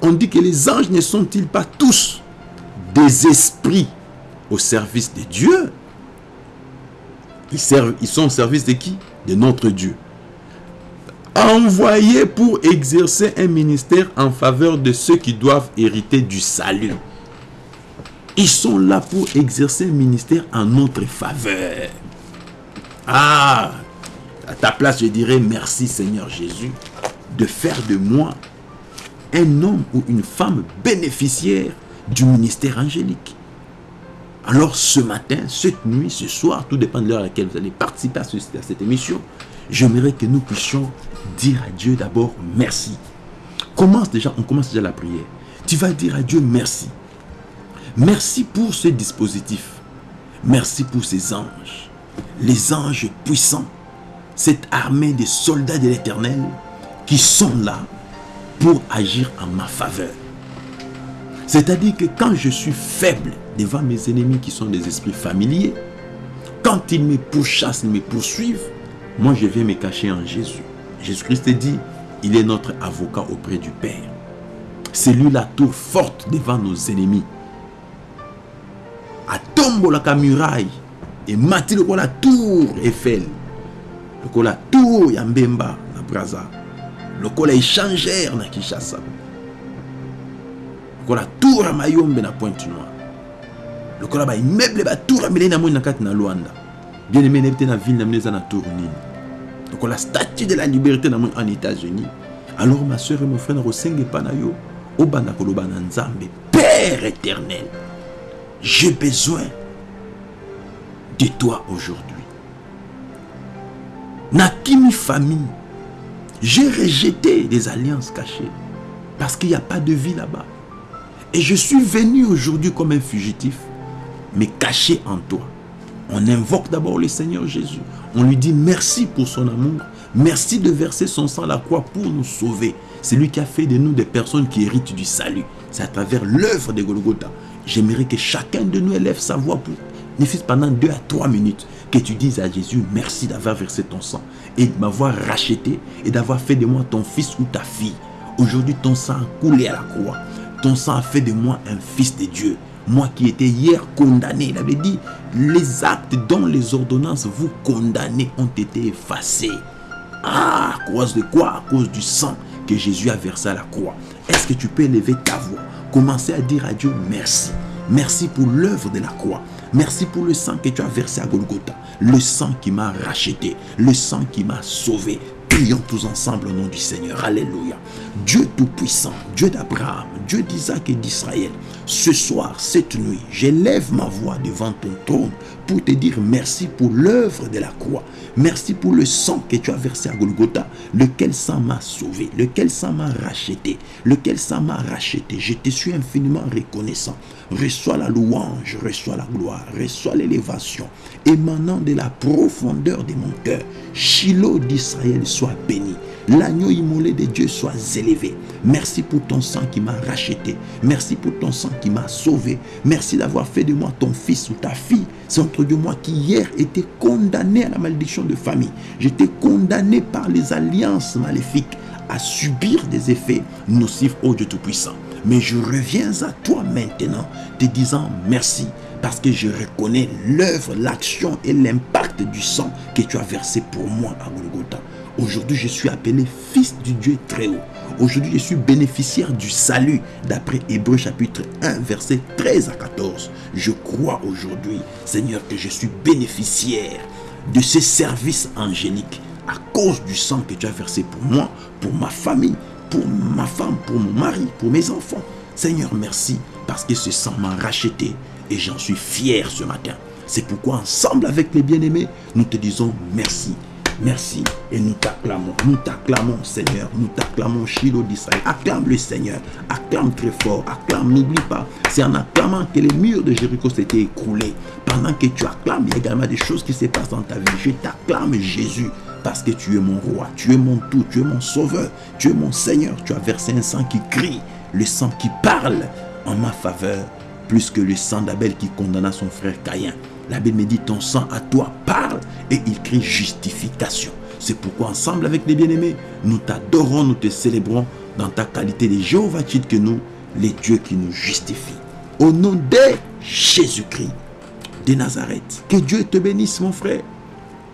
On dit que les anges ne sont-ils pas tous des esprits au service de Dieu? Ils, sont au service de qui? De notre Dieu. Envoyés pour exercer un ministère en faveur de ceux qui doivent hériter du salut. Ils sont là pour exercer un ministère en notre faveur. Ah, à ta place, je dirais merci Seigneur Jésus de faire de moi un homme ou une femme bénéficiaire du ministère angélique. Alors ce matin, cette nuit, ce soir, tout dépend de l'heure à laquelle vous allez participer à, cette émission, j'aimerais que nous puissions dire à Dieu d'abord merci. Commence déjà, on commence déjà la prière. Tu vas dire à Dieu merci. Merci pour ce dispositif. Merci pour ces anges. Les anges puissants. Cette armée des soldats de l'éternel qui sont là pour agir en ma faveur. C'est-à-dire que quand je suis faible devant mes ennemis qui sont des esprits familiers, quand ils me pourchassent, ils me poursuivent, moi je vais me cacher en Jésus. Jésus-Christ dit, il est notre avocat auprès du Père. C'est lui la tour forte devant nos ennemis la muraille emati la tour eiffel la tour ya mbemba na braza lokola échangère na kinshasa la tour ya mayombe na pointe noire. Lokola ya milai na moni na kati na lwanda bien aimé nayebi te na ville na na tour nini. Lokola statue de la liberté na en états-unis. Alors ma soeur et mon frère nakosenga epa na yo. Obanda koloba père éternel j'ai besoin de toi aujourd'hui. Nakimi famille, j'ai rejeté des alliances cachées parce qu'il n'y a pas de vie là-bas. Et je suis venu aujourd'hui comme un fugitif, mais caché en toi. On invoque d'abord le Seigneur Jésus. On lui dit merci pour son amour. Merci de verser son sang à la croix pour nous sauver. C'est lui qui a fait de nous des personnes qui héritent du salut. C'est à travers l'œuvre de Golgotha. J'aimerais que chacun de nous élève sa voix pour ne pendant deux à trois minutes que tu dises à Jésus merci d'avoir versé ton sang et de m'avoir racheté et d'avoir fait de moi ton fils ou ta fille. Aujourd'hui, ton sang a coulé à la croix. Sang a fait de moi un fils de Dieu. Moi qui étais hier condamné, il avait dit, les actes dont les ordonnances vous condamnez ont été effacés. Ah, à cause de quoi? À cause du sang que Jésus a versé à la croix. Est-ce que tu peux élever ta voix? Commencer à dire à Dieu merci. Merci pour l'œuvre de la croix. Merci pour le sang que tu as versé à Golgotha. Le sang qui m'a racheté. Le sang qui m'a sauvé. Prions tous ensemble au nom du Seigneur. Alléluia. Dieu Tout-Puissant, Dieu d'Abraham, Dieu d'Isaac et d'Israël, ce soir, cette nuit, j'élève ma voix devant ton trône pour te dire merci pour l'œuvre de la croix. Merci pour le sang que tu as versé à Golgotha, lequel sang m'a sauvé, lequel sang m'a racheté, lequel sang m'a racheté. Je te suis infiniment reconnaissant. Reçois la louange, reçois la gloire, reçois l'élévation émanant de la profondeur de mon cœur. Shiloh d'Israël soit béni. L'agneau immolé de Dieu soit élevé. Merci pour ton sang qui m'a racheté. Merci pour ton sang qui m'a sauvé. Merci d'avoir fait de moi ton fils ou ta fille. C'est entre de moi qui hier était condamné à la malédiction de famille. J'étais condamné par les alliances maléfiques à subir des effets nocifs au Dieu Tout-Puissant. Mais je reviens à toi maintenant te disant merci parce que je reconnais l'œuvre, l'action et l'impact du sang que tu as versé pour moi à Golgotha. Aujourd'hui, je suis appelé fils du Dieu très haut. Aujourd'hui, je suis bénéficiaire du salut d'après Hébreu chapitre 1, verset 13 à 14. Je crois aujourd'hui, Seigneur, que je suis bénéficiaire de ce service angélique à cause du sang que tu as versé pour moi, pour ma famille, pour ma femme, pour mon mari, pour mes enfants. Seigneur, merci parce que ce sang m'a racheté et j'en suis fier ce matin. C'est pourquoi ensemble avec les bien-aimés, nous te disons merci. Merci et nous t'acclamons, nous t'acclamons Seigneur, nous t'acclamons Shiloh d'Israël. Acclame le Seigneur, acclame très fort, acclame, n'oublie pas. C'est en acclamant que les murs de Jéricho s'étaient écroulés. Pendant que tu acclames, il y a également des choses qui se passent dans ta vie. Je t'acclame Jésus parce que tu es mon roi, tu es mon tout, tu es mon sauveur, tu es mon Seigneur. Tu as versé un sang qui crie, le sang qui parle en ma faveur, plus que le sang d'Abel qui condamna son frère Caïn. La Bible me dit, ton sang à toi parle et il crie justification. C'est pourquoi ensemble avec les bien-aimés, nous t'adorons, nous te célébrons dans ta qualité de Jéhovah que nous, les dieux qui nous justifient. Au nom de Jésus-Christ de Nazareth, que Dieu te bénisse mon frère.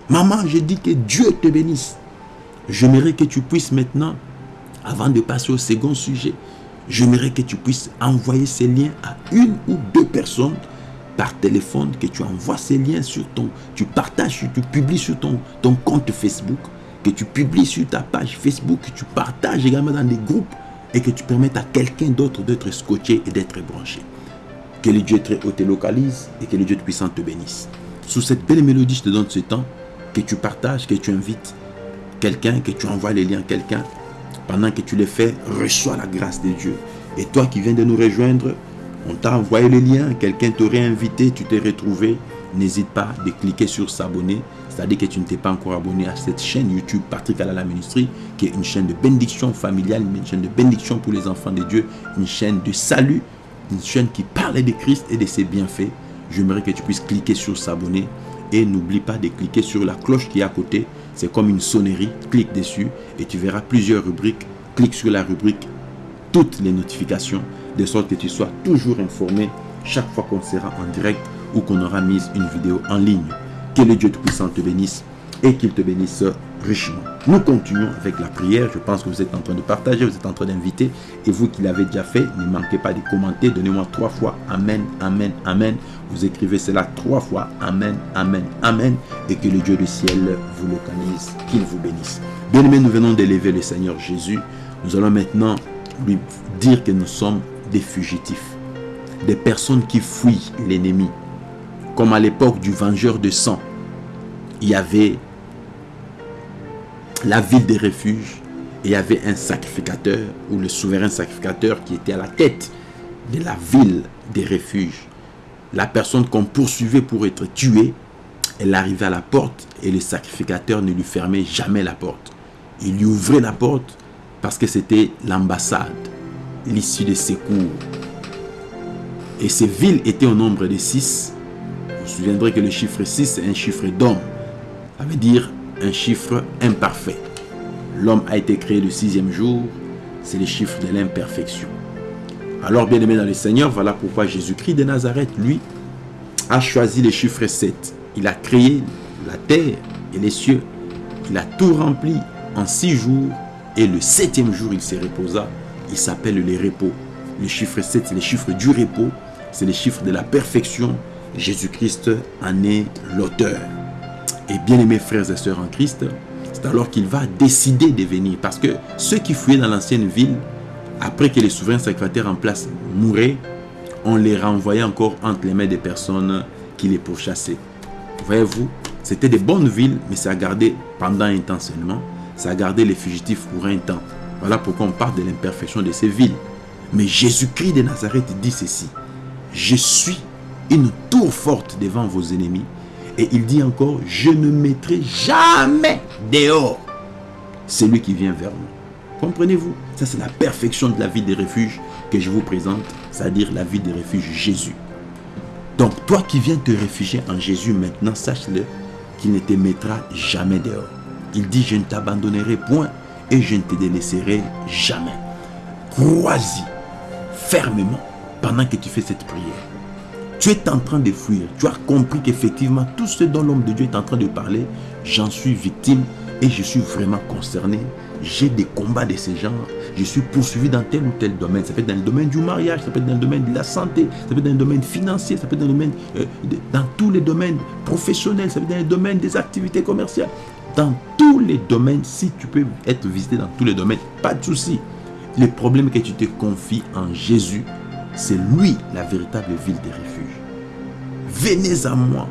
Maman, je dis que Dieu te bénisse. J'aimerais que tu puisses maintenant, avant de passer au second sujet, j'aimerais que tu puisses envoyer ces liens à une ou deux personnes par téléphone, que tu envoies ces liens sur ton, tu partages, tu publies sur ton, ton compte Facebook, que tu publies sur ta page Facebook, que tu partages également dans des groupes et que tu permettes à quelqu'un d'autre d'être scotché et d'être branché. Que le Dieu très haut te localise et que le Dieu puissant te bénisse. Sous cette belle mélodie, je te donne ce temps, que tu partages, que tu invites quelqu'un, que tu envoies les liens à quelqu'un. Pendant que tu les fais, reçois la grâce de Dieu. Et toi qui viens de nous rejoindre, on t'a envoyé le lien, quelqu'un t'aurait invité, tu t'es retrouvé. N'hésite pas de cliquer sur s'abonner, c'est-à-dire que tu ne t'es pas encore abonné à cette chaîne YouTube Patrick Alala Ministry, qui est une chaîne de bénédiction familiale, une chaîne de bénédiction pour les enfants de Dieu, une chaîne de salut, une chaîne qui parle de Christ et de ses bienfaits. J'aimerais que tu puisses cliquer sur s'abonner et n'oublie pas de cliquer sur la cloche qui est à côté. C'est comme une sonnerie, clique dessus et tu verras plusieurs rubriques. Clique sur la rubrique toutes les notifications de sorte que tu sois toujours informé chaque fois qu'on sera en direct ou qu'on aura mis une vidéo en ligne. Que le Dieu Tout-Puissant te bénisse et qu'il te bénisse richement. Nous continuons avec la prière. Je pense que vous êtes en train de partager, vous êtes en train d'inviter. Et vous qui l'avez déjà fait, ne manquez pas de commenter. Donnez-moi trois fois Amen, Amen, Amen. Vous écrivez cela trois fois Amen, Amen, Amen. Et que le Dieu du ciel vous localise, qu'il vous bénisse. Bien-aimés, nous venons d'élever le Seigneur Jésus. Nous allons maintenant lui dire que nous sommes des fugitifs, des personnes qui fuient l'ennemi. Comme à l'époque du vengeur de sang, il y avait la ville des refuges et il y avait un sacrificateur ou le souverain sacrificateur qui était à la tête de la ville des refuges. La personne qu'on poursuivait pour être tuée, elle arrivait à la porte et le sacrificateur ne lui fermait jamais la porte. Il lui ouvrait la porte parce que c'était l'ambassade l'issue des secours. Et ces villes étaient au nombre de six. Vous vous souviendrez que le chiffre 6 est un chiffre d'homme. Ça veut dire chiffre imparfait. L'homme a été créé le sixième jour. C'est le chiffre de l'imperfection. Alors, bien aimé dans le Seigneur, voilà pourquoi Jésus-Christ de Nazareth, lui, a choisi le chiffre 7. Il a créé la terre et les cieux. Il a tout rempli en six jours. Et le septième jour, il s'est reposa il s'appelle les repos. Le chiffre 7, c'est le chiffre du repos, c'est le chiffre de la perfection. Jésus-Christ en est l'auteur. Et bien aimés frères et sœurs en Christ, c'est alors qu'il va décider de venir. Parce que ceux qui fouillaient dans l'ancienne ville, après que les souverains secrétaires en place mouraient, on les renvoyait encore entre les mains des personnes qui les pourchassaient. Voyez-vous, c'était des bonnes villes, mais ça a gardé pendant un temps seulement, ça a gardé les fugitifs pour un temps. Voilà pourquoi on parle de l'imperfection de ces villes. Mais Jésus-Christ de Nazareth dit ceci. Je suis une tour forte devant vos ennemis. Et il dit encore, je ne mettrai jamais dehors celui qui vient vers nous. Comprenez-vous? Ça, c'est la perfection de la vie des refuges que je vous présente, c'est-à-dire la vie des refuges Jésus. Donc, toi qui viens te réfugier en Jésus maintenant, sache-le qu'il ne te mettra jamais dehors. Il dit, je ne t'abandonnerai point et je ne te délaisserai jamais. Crois-y fermement pendant que tu fais cette prière. Tu es en train de fuir. Tu as compris qu'effectivement, tout ce dont l'homme de Dieu est en train de parler, j'en suis victime et je suis vraiment concerné. J'ai des combats de ce genre. Je suis poursuivi dans tel ou tel domaine. Ça peut être dans le domaine du mariage, ça peut être dans le domaine de la santé, ça peut être dans le domaine financier, ça peut être dans le domaine, euh, dans tous les domaines professionnels, ça peut être dans le domaine des activités commerciales. Dans tous les domaines, si tu peux être visité dans tous les domaines, pas de souci. Le problème que tu te confies en Jésus, c'est lui la véritable ville de refuge. Venez à moi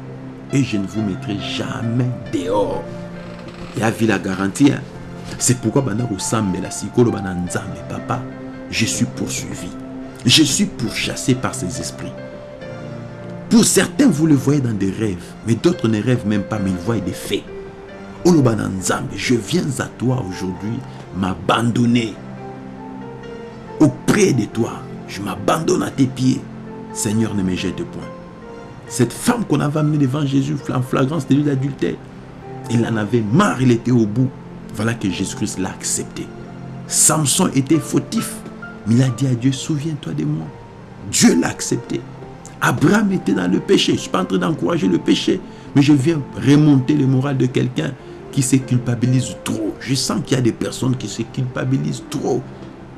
et je ne vous mettrai jamais dehors. Et à la garantie. Hein. C'est pourquoi la papa, je suis poursuivi. Je suis pourchassé par ces esprits. Pour certains, vous le voyez dans des rêves, mais d'autres ne rêvent même pas, mais ils voient des faits. Je viens à toi aujourd'hui m'abandonner auprès de toi. Je m'abandonne à tes pieds. Seigneur, ne me jette point. Cette femme qu'on avait amenée devant Jésus en flagrance de d'adultère, il en avait marre, il était au bout. Voilà que Jésus-Christ l'a accepté. Samson était fautif, mais il a dit à Dieu, souviens-toi de moi. Dieu l'a accepté. Abraham était dans le péché. Je ne suis pas en train d'encourager le péché, mais je viens remonter le moral de quelqu'un qui se culpabilise trop. Je sens qu'il y a des personnes qui se culpabilisent trop.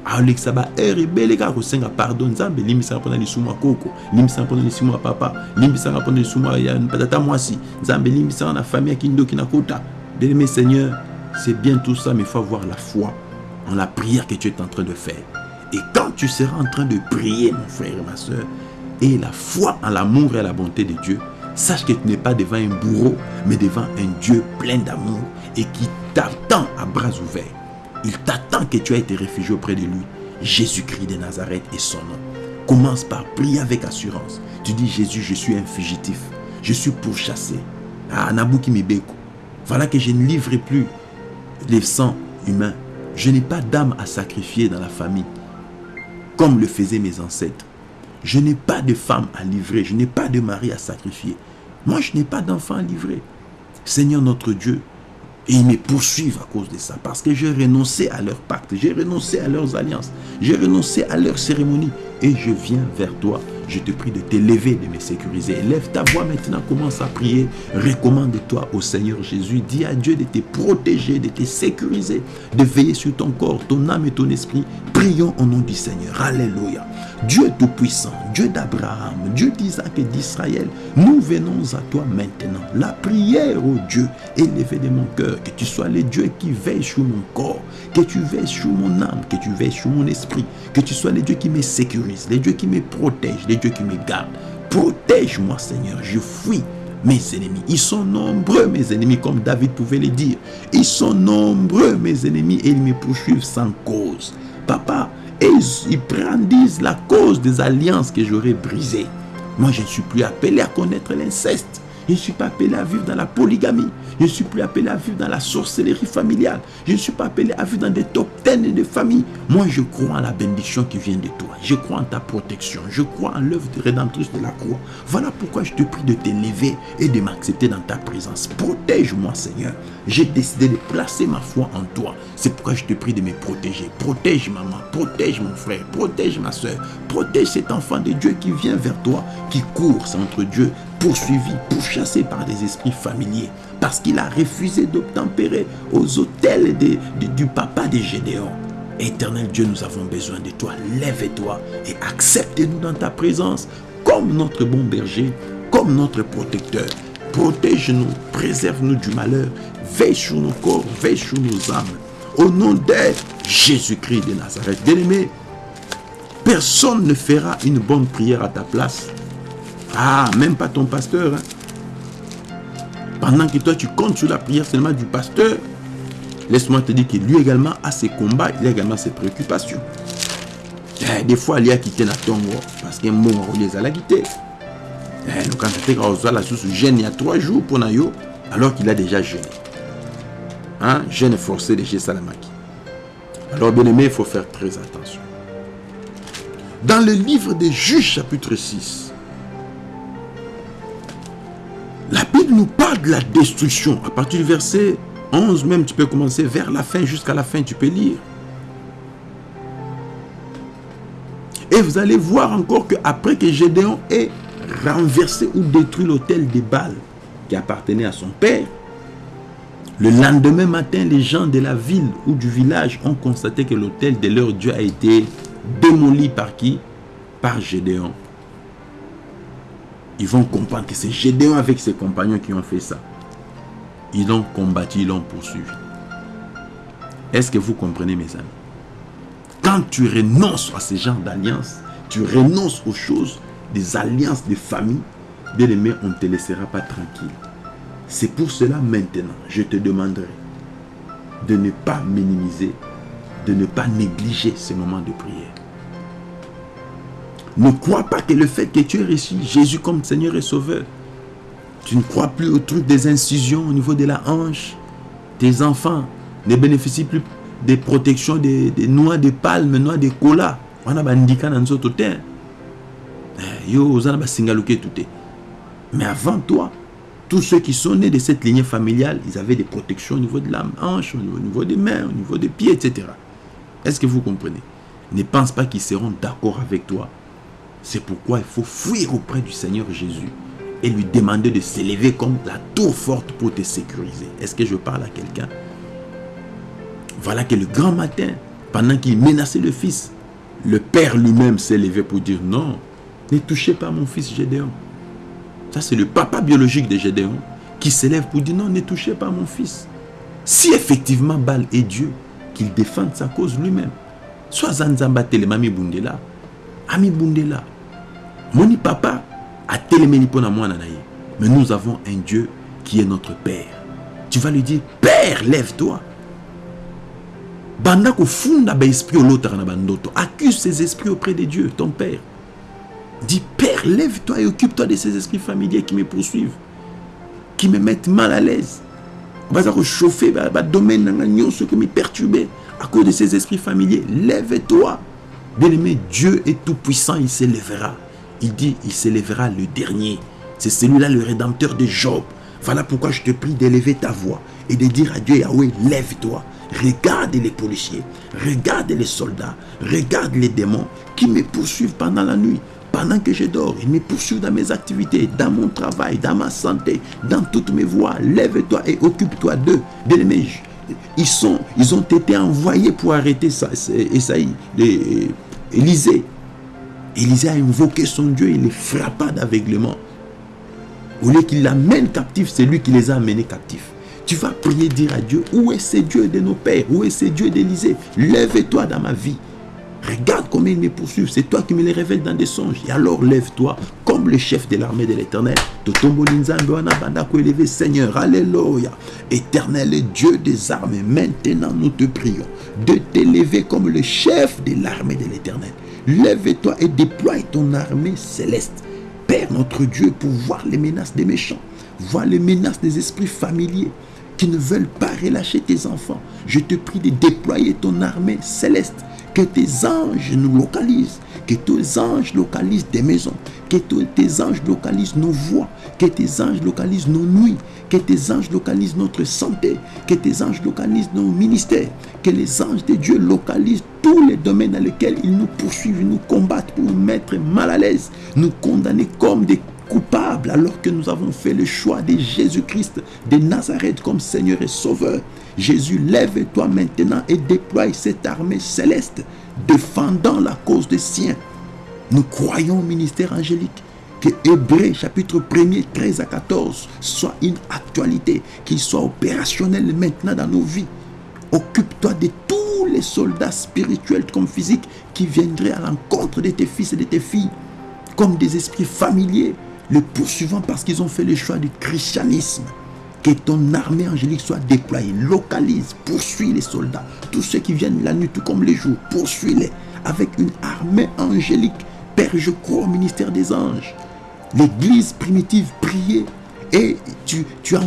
Alekisaka ere ebele kaka kosenga pardon nzambe limbisaka mpona lisumu ya koko limbisaka mpona lisumu ya papa limbisaka mpona lisumu ya tata mwasi nzambe limbisaka na famille ya kindoki na kota. Bien-aimé seigneur c'est bien tout ça mais il faut avoir la foi en la prière que tu es en train de faire. Et quand tu seras en train de prier mon frère et ma soeur et la foi en l'amour et la bonté de Dieu. Sache que tu n'es pas devant un bourreau mais devant un Dieu plein d'amour et qui t'attend à bras ouverts. Il t'attend que tu aies été réfugié auprès de lui. Jésus-Christ de Nazareth est son nom. Commence par prier avec assurance. Tu dis, Jésus, je suis un fugitif. Je suis pourchassé. Ah, Nabuki Mibeko. Voilà que je ne livrerai plus les sangs humains. Je n'ai pas d'âme à sacrifier dans la famille, comme le faisaient mes ancêtres. Je n'ai pas de femme à livrer. Je n'ai pas de mari à sacrifier. Moi, je n'ai pas d'enfant à livrer. Seigneur notre Dieu, et ils me poursuivent à cause de ça. Parce que j'ai renoncé à leur pacte. J'ai renoncé à leurs alliances. J'ai renoncé à leurs cérémonies. Et je viens vers toi. Je te prie de t'élever, de me sécuriser. Lève ta voix maintenant, commence à prier. Recommande-toi au Seigneur Jésus. Dis à Dieu de te protéger, de te sécuriser, de veiller sur ton corps, ton âme et ton esprit. Prions au nom du Seigneur. Alléluia. Dieu Tout-Puissant, Dieu d'Abraham, Dieu d'Isaac et d'Israël, nous venons à toi maintenant. La prière, ô Dieu, élevée de mon cœur, que tu sois le Dieu qui veille sur mon corps, que tu veilles sur mon âme, que tu veilles sur mon esprit, que tu sois le Dieu qui me sécurise, le Dieu qui me protège, Dieu qui me garde. Protège-moi, Seigneur, je fuis mes ennemis. Ils sont nombreux, mes ennemis, comme David pouvait le dire. Ils sont nombreux, mes ennemis, et ils me poursuivent sans cause. Papa, ils brandissent la cause des alliances que j'aurais brisées. Moi, je ne suis plus appelé à connaître l'inceste. Je ne suis pas appelé à vivre dans la polygamie. Je ne suis plus appelé à vivre dans la sorcellerie familiale. Je ne suis pas appelé à vivre dans des top 10 de famille. Moi, je crois en la bénédiction qui vient de toi. Je crois en ta protection. Je crois en l'œuvre de rédemptrice de la croix. Voilà pourquoi je te prie de t'élever et de m'accepter dans ta présence. Protège-moi, Seigneur. J'ai décidé de placer ma foi en toi. C'est pourquoi je te prie de me protéger. Protège maman, protège mon frère, protège ma soeur. Protège cet enfant de Dieu qui vient vers toi, qui court entre Dieu poursuivi, pourchassé par des esprits familiers, parce qu'il a refusé d'obtempérer aux hôtels du papa de Gédéon. Éternel Dieu, nous avons besoin de toi. Lève-toi et accepte-nous dans ta présence comme notre bon berger, comme notre protecteur. Protège-nous, préserve-nous du malheur. veille sur nos corps, veille sur nos âmes. Au nom de Jésus-Christ de Nazareth. Bien-aimé, personne ne fera une bonne prière à ta place. Ah, même pas ton pasteur. Hein. Pendant que toi, tu comptes sur la prière seulement du pasteur, laisse-moi te dire que lui également a ses combats, il a également ses préoccupations. Eh, des fois, il y a quitté la tombe parce qu'un mot les a quitté. Eh, quand tu as la source gêne il y a trois jours pour Nayo, alors qu'il a déjà jeûné. Hein? Jeûne forcé de chez Salamaki. Alors, bien aimé, il faut faire très attention. Dans le livre des Juges, chapitre 6, la Bible nous parle de la destruction. À partir du verset 11 même, tu peux commencer vers la fin, jusqu'à la fin, tu peux lire. Et vous allez voir encore qu'après que Gédéon ait renversé ou détruit l'hôtel des Bâles qui appartenait à son père, le lendemain matin, les gens de la ville ou du village ont constaté que l'hôtel de leur Dieu a été démoli par qui? Par Gédéon. Ils vont comprendre que c'est Gédéon avec ses compagnons qui ont fait ça. Ils l'ont combattu, ils l'ont poursuivi. Est-ce que vous comprenez mes amis? Quand tu renonces à ce genre d'alliance, tu renonces aux choses, des alliances de famille, bien aimé, on ne te laissera pas tranquille. C'est pour cela maintenant, je te demanderai de ne pas minimiser, de ne pas négliger ce moment de prière. Ne crois pas que le fait que tu aies reçu Jésus comme Seigneur et Sauveur, tu ne crois plus au truc des incisions au niveau de la hanche. Tes enfants ne bénéficient plus des protections des, noix de palme, noix de cola. On a dans notre Yo, Mais avant toi, tous ceux qui sont nés de cette lignée familiale, ils avaient des protections au niveau de la hanche, au niveau des mains, au niveau des pieds, etc. Est-ce que vous comprenez? Ne pense pas qu'ils seront d'accord avec toi. C'est pourquoi il faut fuir auprès du Seigneur Jésus et lui demander de s'élever comme la tour forte pour te sécuriser. Est-ce que je parle à quelqu'un? Voilà que le grand matin, pendant qu'il menaçait le fils, le père lui-même s'est levé pour dire non, ne touchez pas mon fils Gédéon. Ça, c'est le papa biologique de Gédéon qui s'élève pour dire non, ne touchez pas mon fils. Si effectivement Baal est Dieu, qu'il défende sa cause lui-même. Soit Zanzamba Mami Bundela, Ami Bundela. Moni papa a téléméni pour moi Mais nous avons un Dieu qui est notre Père. Tu vas lui dire, Père, lève-toi. Bandako funda ba esprit l'autre na. Accuse ces esprits auprès de Dieu, ton Père. Dis, Père, lève-toi et occupe-toi de ces esprits familiers qui me poursuivent, qui me mettent mal à l'aise. Vas chauffer, va domaine dans ce qui me perturber à cause de ces esprits familiers. Lève-toi. Bien-aimé, Dieu est tout puissant, il s'élèvera. Il dit, il s'élèvera le dernier. C'est celui-là le rédempteur de Job. Voilà pourquoi je te prie d'élever ta voix et de dire à Dieu, Yahweh, lève-toi. Regarde les policiers, regarde les soldats, regarde les démons qui me poursuivent pendant la nuit pendant que je dors, il me poursuit dans mes activités, dans mon travail, dans ma santé, dans toutes mes voies. Lève-toi et occupe-toi d'eux. Ils, ils ont été envoyés pour arrêter Esaïe, Élisée. Élisée a invoqué son Dieu, il les frappa d'aveuglement. Au lieu qu'il l'amène captif, c'est lui qui les a amenés captifs. Tu vas prier, dire à Dieu, où est ce Dieu de nos pères? Où est ce Dieu d'Élisée? Lève-toi dans ma vie. Regarde comment ils me poursuivent. C'est toi qui me les révèles dans des songes. Et alors lève-toi comme le chef de l'armée de l'éternel. Seigneur. Alléluia. Éternel Dieu des armées. Maintenant nous te prions de t'élever comme le chef de l'armée de l'éternel. Lève-toi et déploie ton armée céleste. Père notre Dieu pour voir les menaces des méchants. Voir les menaces des esprits familiers qui ne veulent pas relâcher tes enfants. Je te prie de déployer ton armée céleste que tes anges nous localisent. Que tes anges localisent des maisons. Que tes anges localisent nos voix. Que tes anges localisent nos nuits. Que tes anges localisent notre santé. Que tes anges localisent nos ministères. Que les anges de Dieu localisent tous les domaines dans lesquels ils nous poursuivent, nous combattent pour nous mettre mal à l'aise, nous condamner comme des coupables alors que nous avons fait le choix de Jésus-Christ de Nazareth comme Seigneur et Sauveur. Jésus, lève-toi maintenant et déploie cette armée céleste défendant la cause des siens. Nous croyons au ministère angélique que Hébreu chapitre 1er 13 à 14 soit une actualité, qu'il soit opérationnel maintenant dans nos vies. Occupe-toi de tous les soldats spirituels comme physiques qui viendraient à l'encontre de tes fils et de tes filles, comme des esprits familiers, le poursuivant parce qu'ils ont fait le choix du christianisme. Que ton armée angélique soit déployée, localise, poursuis les soldats, tous ceux qui viennent la nuit tout comme les jours, poursuis-les avec une armée angélique. Père, je crois au ministère des anges. L'église primitive priait et tu, tu as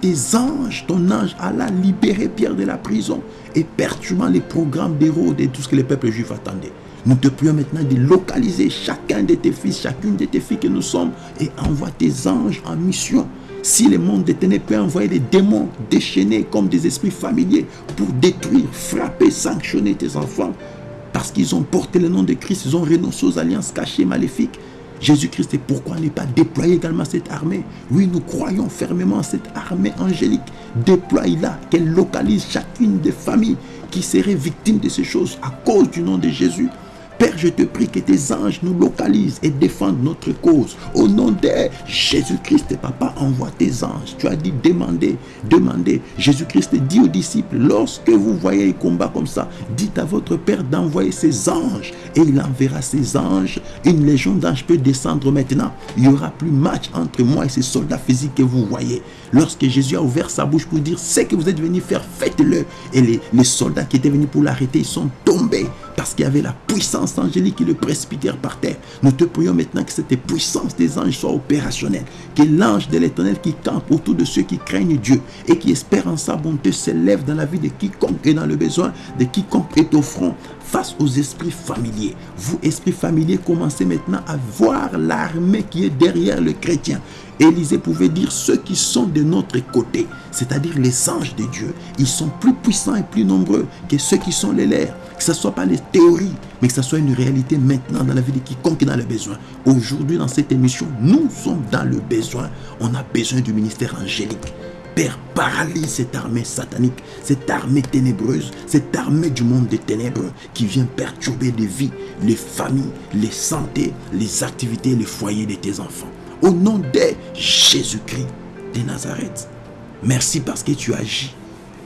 tes anges, ton ange alla libérer Pierre de la prison et perturbant les programmes d'héros de tout ce que les peuples juifs attendaient. Nous te prions maintenant de localiser chacun de tes fils, chacune de tes filles que nous sommes et envoie tes anges en mission. Si le monde des ténèbres peut envoyer des démons déchaînés comme des esprits familiers pour détruire, frapper, sanctionner tes enfants, parce qu'ils ont porté le nom de Christ, ils ont renoncé aux alliances cachées, maléfiques. Jésus-Christ, et pourquoi n'est pas déployer également cette armée? Oui, nous croyons fermement en cette armée angélique. Déploie-la, qu'elle localise chacune des familles qui seraient victimes de ces choses à cause du nom de Jésus. Père, je te prie que tes anges nous localisent et défendent notre cause. Au nom de Jésus-Christ, papa, envoie tes anges. Tu as dit demander, demander. Jésus-Christ dit aux disciples, lorsque vous voyez un combat comme ça, dites à votre Père d'envoyer ses anges. Et il enverra ses anges. Une légion d'anges peut descendre maintenant. Il n'y aura plus match entre moi et ces soldats physiques que vous voyez. Lorsque Jésus a ouvert sa bouche pour dire, ce que vous êtes venus faire, faites-le. Et les, soldats qui étaient venus pour l'arrêter, ils sont tombés parce qu'il y avait la puissance angélique qui le précipitèrent par terre. Nous te prions maintenant que cette puissance des anges soit opérationnelle. Que l'ange de l'éternel qui campe autour de ceux qui craignent Dieu et qui espèrent en sa bonté s'élève dans la vie de quiconque est dans le besoin, de quiconque est au front face aux esprits familiers. Vous, esprits familiers, commencez maintenant à voir l'armée qui est derrière le chrétien. Élisée pouvait dire ceux qui sont de notre côté, c'est-à-dire les anges de Dieu. Ils sont plus puissants et plus nombreux que ceux qui sont les leurs. Que ce ne soit pas les théories, mais que ce soit une réalité maintenant dans la vie de quiconque dans le besoin. Aujourd'hui, dans cette émission, nous sommes dans le besoin. On a besoin du ministère angélique. Père, paralyse cette armée satanique, cette armée ténébreuse, cette armée du monde des ténèbres qui vient perturber les vies, les familles, les santé, les activités, les foyers de tes enfants. Au nom de Jésus-Christ de Nazareth. Merci parce que tu agis.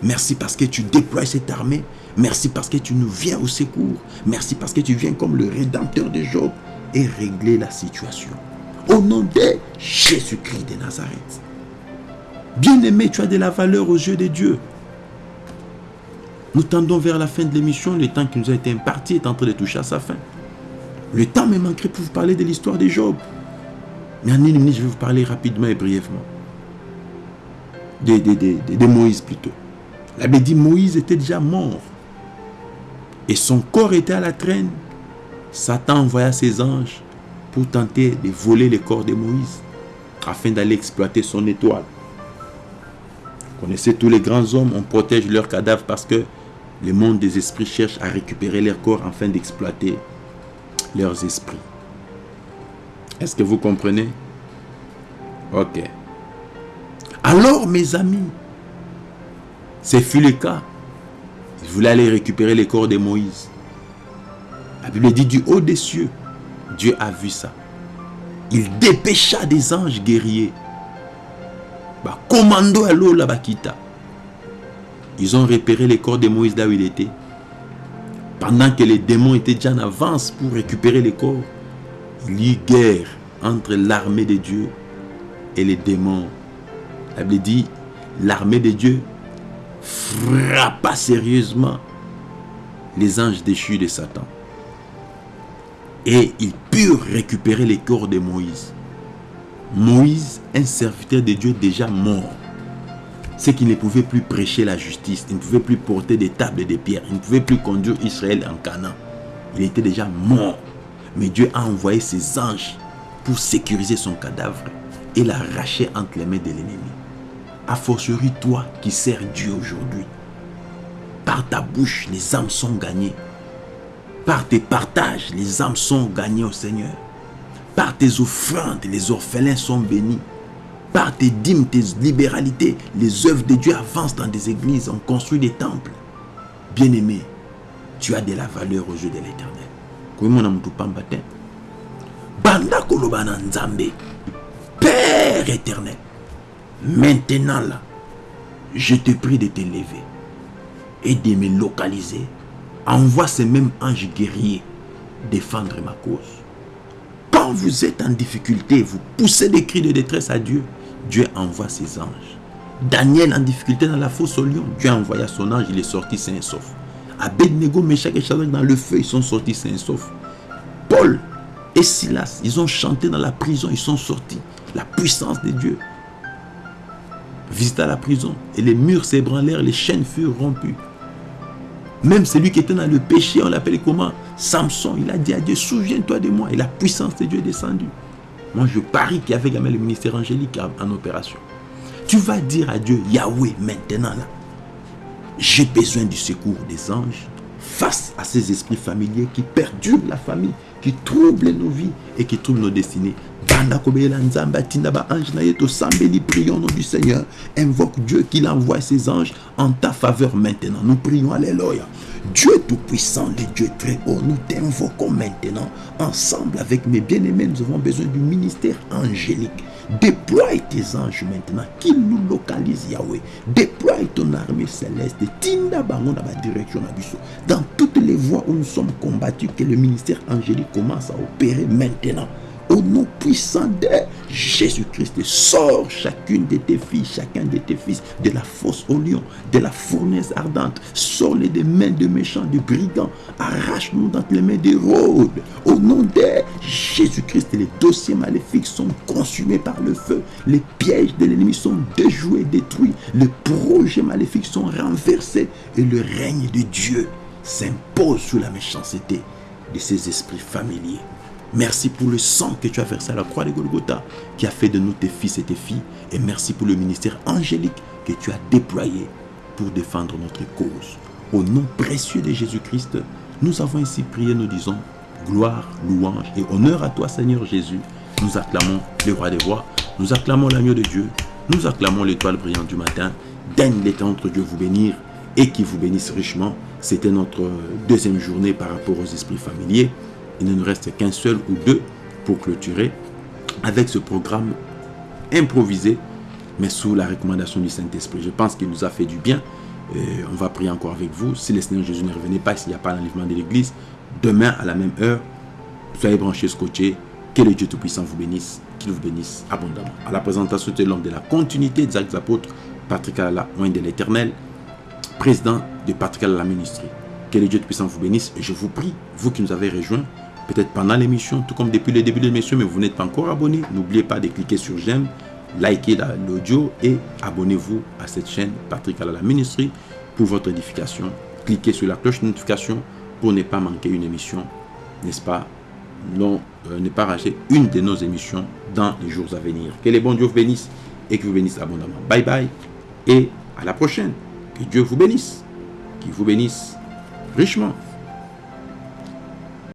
Merci parce que tu déploies cette armée. Merci parce que tu nous viens au secours. Merci parce que tu viens comme le rédempteur de Job et régler la situation. Au nom de Jésus-Christ de Nazareth. Bien-aimé, tu as de la valeur aux yeux de Dieu. Nous tendons vers la fin de l'émission. Le temps qui nous a été imparti est en train de toucher à sa fin. Le temps me manquerait pour vous parler de l'histoire de Job. Mais en une minute, je vais vous parler rapidement et brièvement. De, de, de, de Moïse plutôt. La Bible dit Moïse était déjà mort. Et son corps était à la traîne. Satan envoya ses anges pour tenter de voler le corps de Moïse afin d'aller exploiter son étoile. Vous connaissez tous les grands hommes, on protège leurs cadavres parce que le monde des esprits cherche à récupérer leur corps afin d'exploiter leurs esprits. Est-ce que vous comprenez? Ok. Alors, mes amis, ce fut le cas. Ils voulaient aller récupérer les corps de Moïse. La Bible dit du haut des cieux, Dieu a vu ça. Il dépêcha des anges guerriers. Commando à l'eau là Ils ont repéré les corps de Moïse là où il était. Pendant que les démons étaient déjà en avance pour récupérer les corps, il y eut guerre entre l'armée de Dieu et les démons. La Bible dit, l'armée de Dieu frappa sérieusement les anges déchus de Satan. Et ils purent récupérer les corps de Moïse. Moïse, un serviteur de Dieu déjà mort. C'est qu'il ne pouvait plus prêcher la justice, il ne pouvait plus porter des tables et des pierres, il ne pouvait plus conduire Israël en Canaan. Il était déjà mort. Mais Dieu a envoyé ses anges pour sécuriser son cadavre et l'arracher entre les mains de l'ennemi. A fortiori, toi qui sers Dieu aujourd'hui, par ta bouche, les âmes sont gagnées. Par tes partages, les âmes sont gagnées au Seigneur. Par tes offrandes, les orphelins sont bénis. Par tes dîmes, tes libéralités, les œuvres de Dieu avancent dans des églises, on construit des temples. Bien-aimé, tu as de la valeur aux yeux de l'éternel. banda père éternel maintenant là je te prie de te lever et de me localiser. Envoie ces mêmes anges guerriers défendre ma cause. Quand vous êtes en difficulté vous poussez des cris de détresse à Dieu Dieu envoie ses anges Daniel en difficulté dans la fosse au lion Dieu a envoyé son ange il est sorti sain et sauf Abednego, Meshach et Shadrach dans le feu ils sont sortis sains et saufs Paul et Silas, ils ont chanté dans la prison, ils sont sortis. La puissance de Dieu visita la prison et les murs s'ébranlèrent, les chaînes furent rompues. Même celui qui était dans le péché, on l'appelait comment? Samson, il a dit à Dieu, souviens-toi de moi. Et la puissance de Dieu est descendue. Moi, je parie qu'il y avait également le ministère angélique en opération. Tu vas dire à Dieu, Yahweh, maintenant là, j'ai besoin du secours des anges face à ces esprits familiers qui perdurent la famille, qui troublent nos vies et qui troublent nos destinées. Prions au nom du Seigneur. Invoque Dieu qu'il envoie ses anges en ta faveur maintenant. Nous prions, Alléluia. Dieu Tout-Puissant, le Dieu très haut, nous t'invoquons maintenant. Ensemble avec mes bien-aimés, nous avons besoin du ministère angélique. Déploie tes anges maintenant, qu'ils nous localisent, Yahweh. Déploie ton armée céleste. Tinda bango direction Dans toutes les voies où nous sommes combattus, que le ministère angélique commence à opérer maintenant. Au nom puissant de Jésus-Christ, sors chacune de tes filles, chacun de tes fils de la fosse au lion, de la fournaise ardente. Sors-les des mains de méchants, de brigands. Arrache-nous dans les mains des rôdes. Au nom de Jésus-Christ, les dossiers maléfiques sont consumés par le feu. Les pièges de l'ennemi sont déjoués, détruits. Les projets maléfiques sont renversés. Et le règne de Dieu s'impose sur la méchanceté de ces esprits familiers. Merci pour le sang que tu as versé à la croix de Golgotha, qui a fait de nous tes fils et tes filles. Et merci pour le ministère angélique que tu as déployé pour défendre notre cause. Au nom précieux de Jésus-Christ, nous avons ainsi prié, nous disons, gloire, louange et honneur à toi Seigneur Jésus. Nous acclamons le roi des rois, nous acclamons l'agneau de Dieu, nous acclamons l'étoile brillante du matin. Daigne notre Dieu vous bénir et qui vous bénisse richement. C'était notre deuxième journée par rapport aux esprits familiers il ne nous reste qu'un seul ou deux pour clôturer avec ce programme improvisé, mais sous la recommandation du Saint-Esprit. Je pense qu'il nous a fait du bien. on va prier encore avec vous. Si le Seigneur Jésus ne revenait pas, s'il n'y a pas l'enlèvement de l'Église, demain à la même heure, soyez branchés, scotchés. Que le Dieu Tout-Puissant vous bénisse, qu'il vous bénisse abondamment. À la présentation de l'homme de la continuité des actes apôtres, Patrick Alala, loin de l'éternel, président de Patrick Alala Ministry. Que le Dieu Tout-Puissant vous bénisse. Je vous prie, vous qui nous avez rejoints, peut-être pendant l'émission, tout comme depuis le début de l'émission, mais vous n'êtes pas encore abonné, n'oubliez pas de cliquer sur j'aime, liker l'audio et abonnez-vous à cette chaîne Patrick Alala Ministry pour votre édification. Cliquez sur la cloche de notification pour ne pas manquer une émission, n'est-ce pas? Non, euh, ne pas rater une de nos émissions dans les jours à venir. Que les bons Dieu vous bénissent et que vous bénisse abondamment. Bye bye et à la prochaine. Que Dieu vous bénisse, qu'il vous bénisse richement.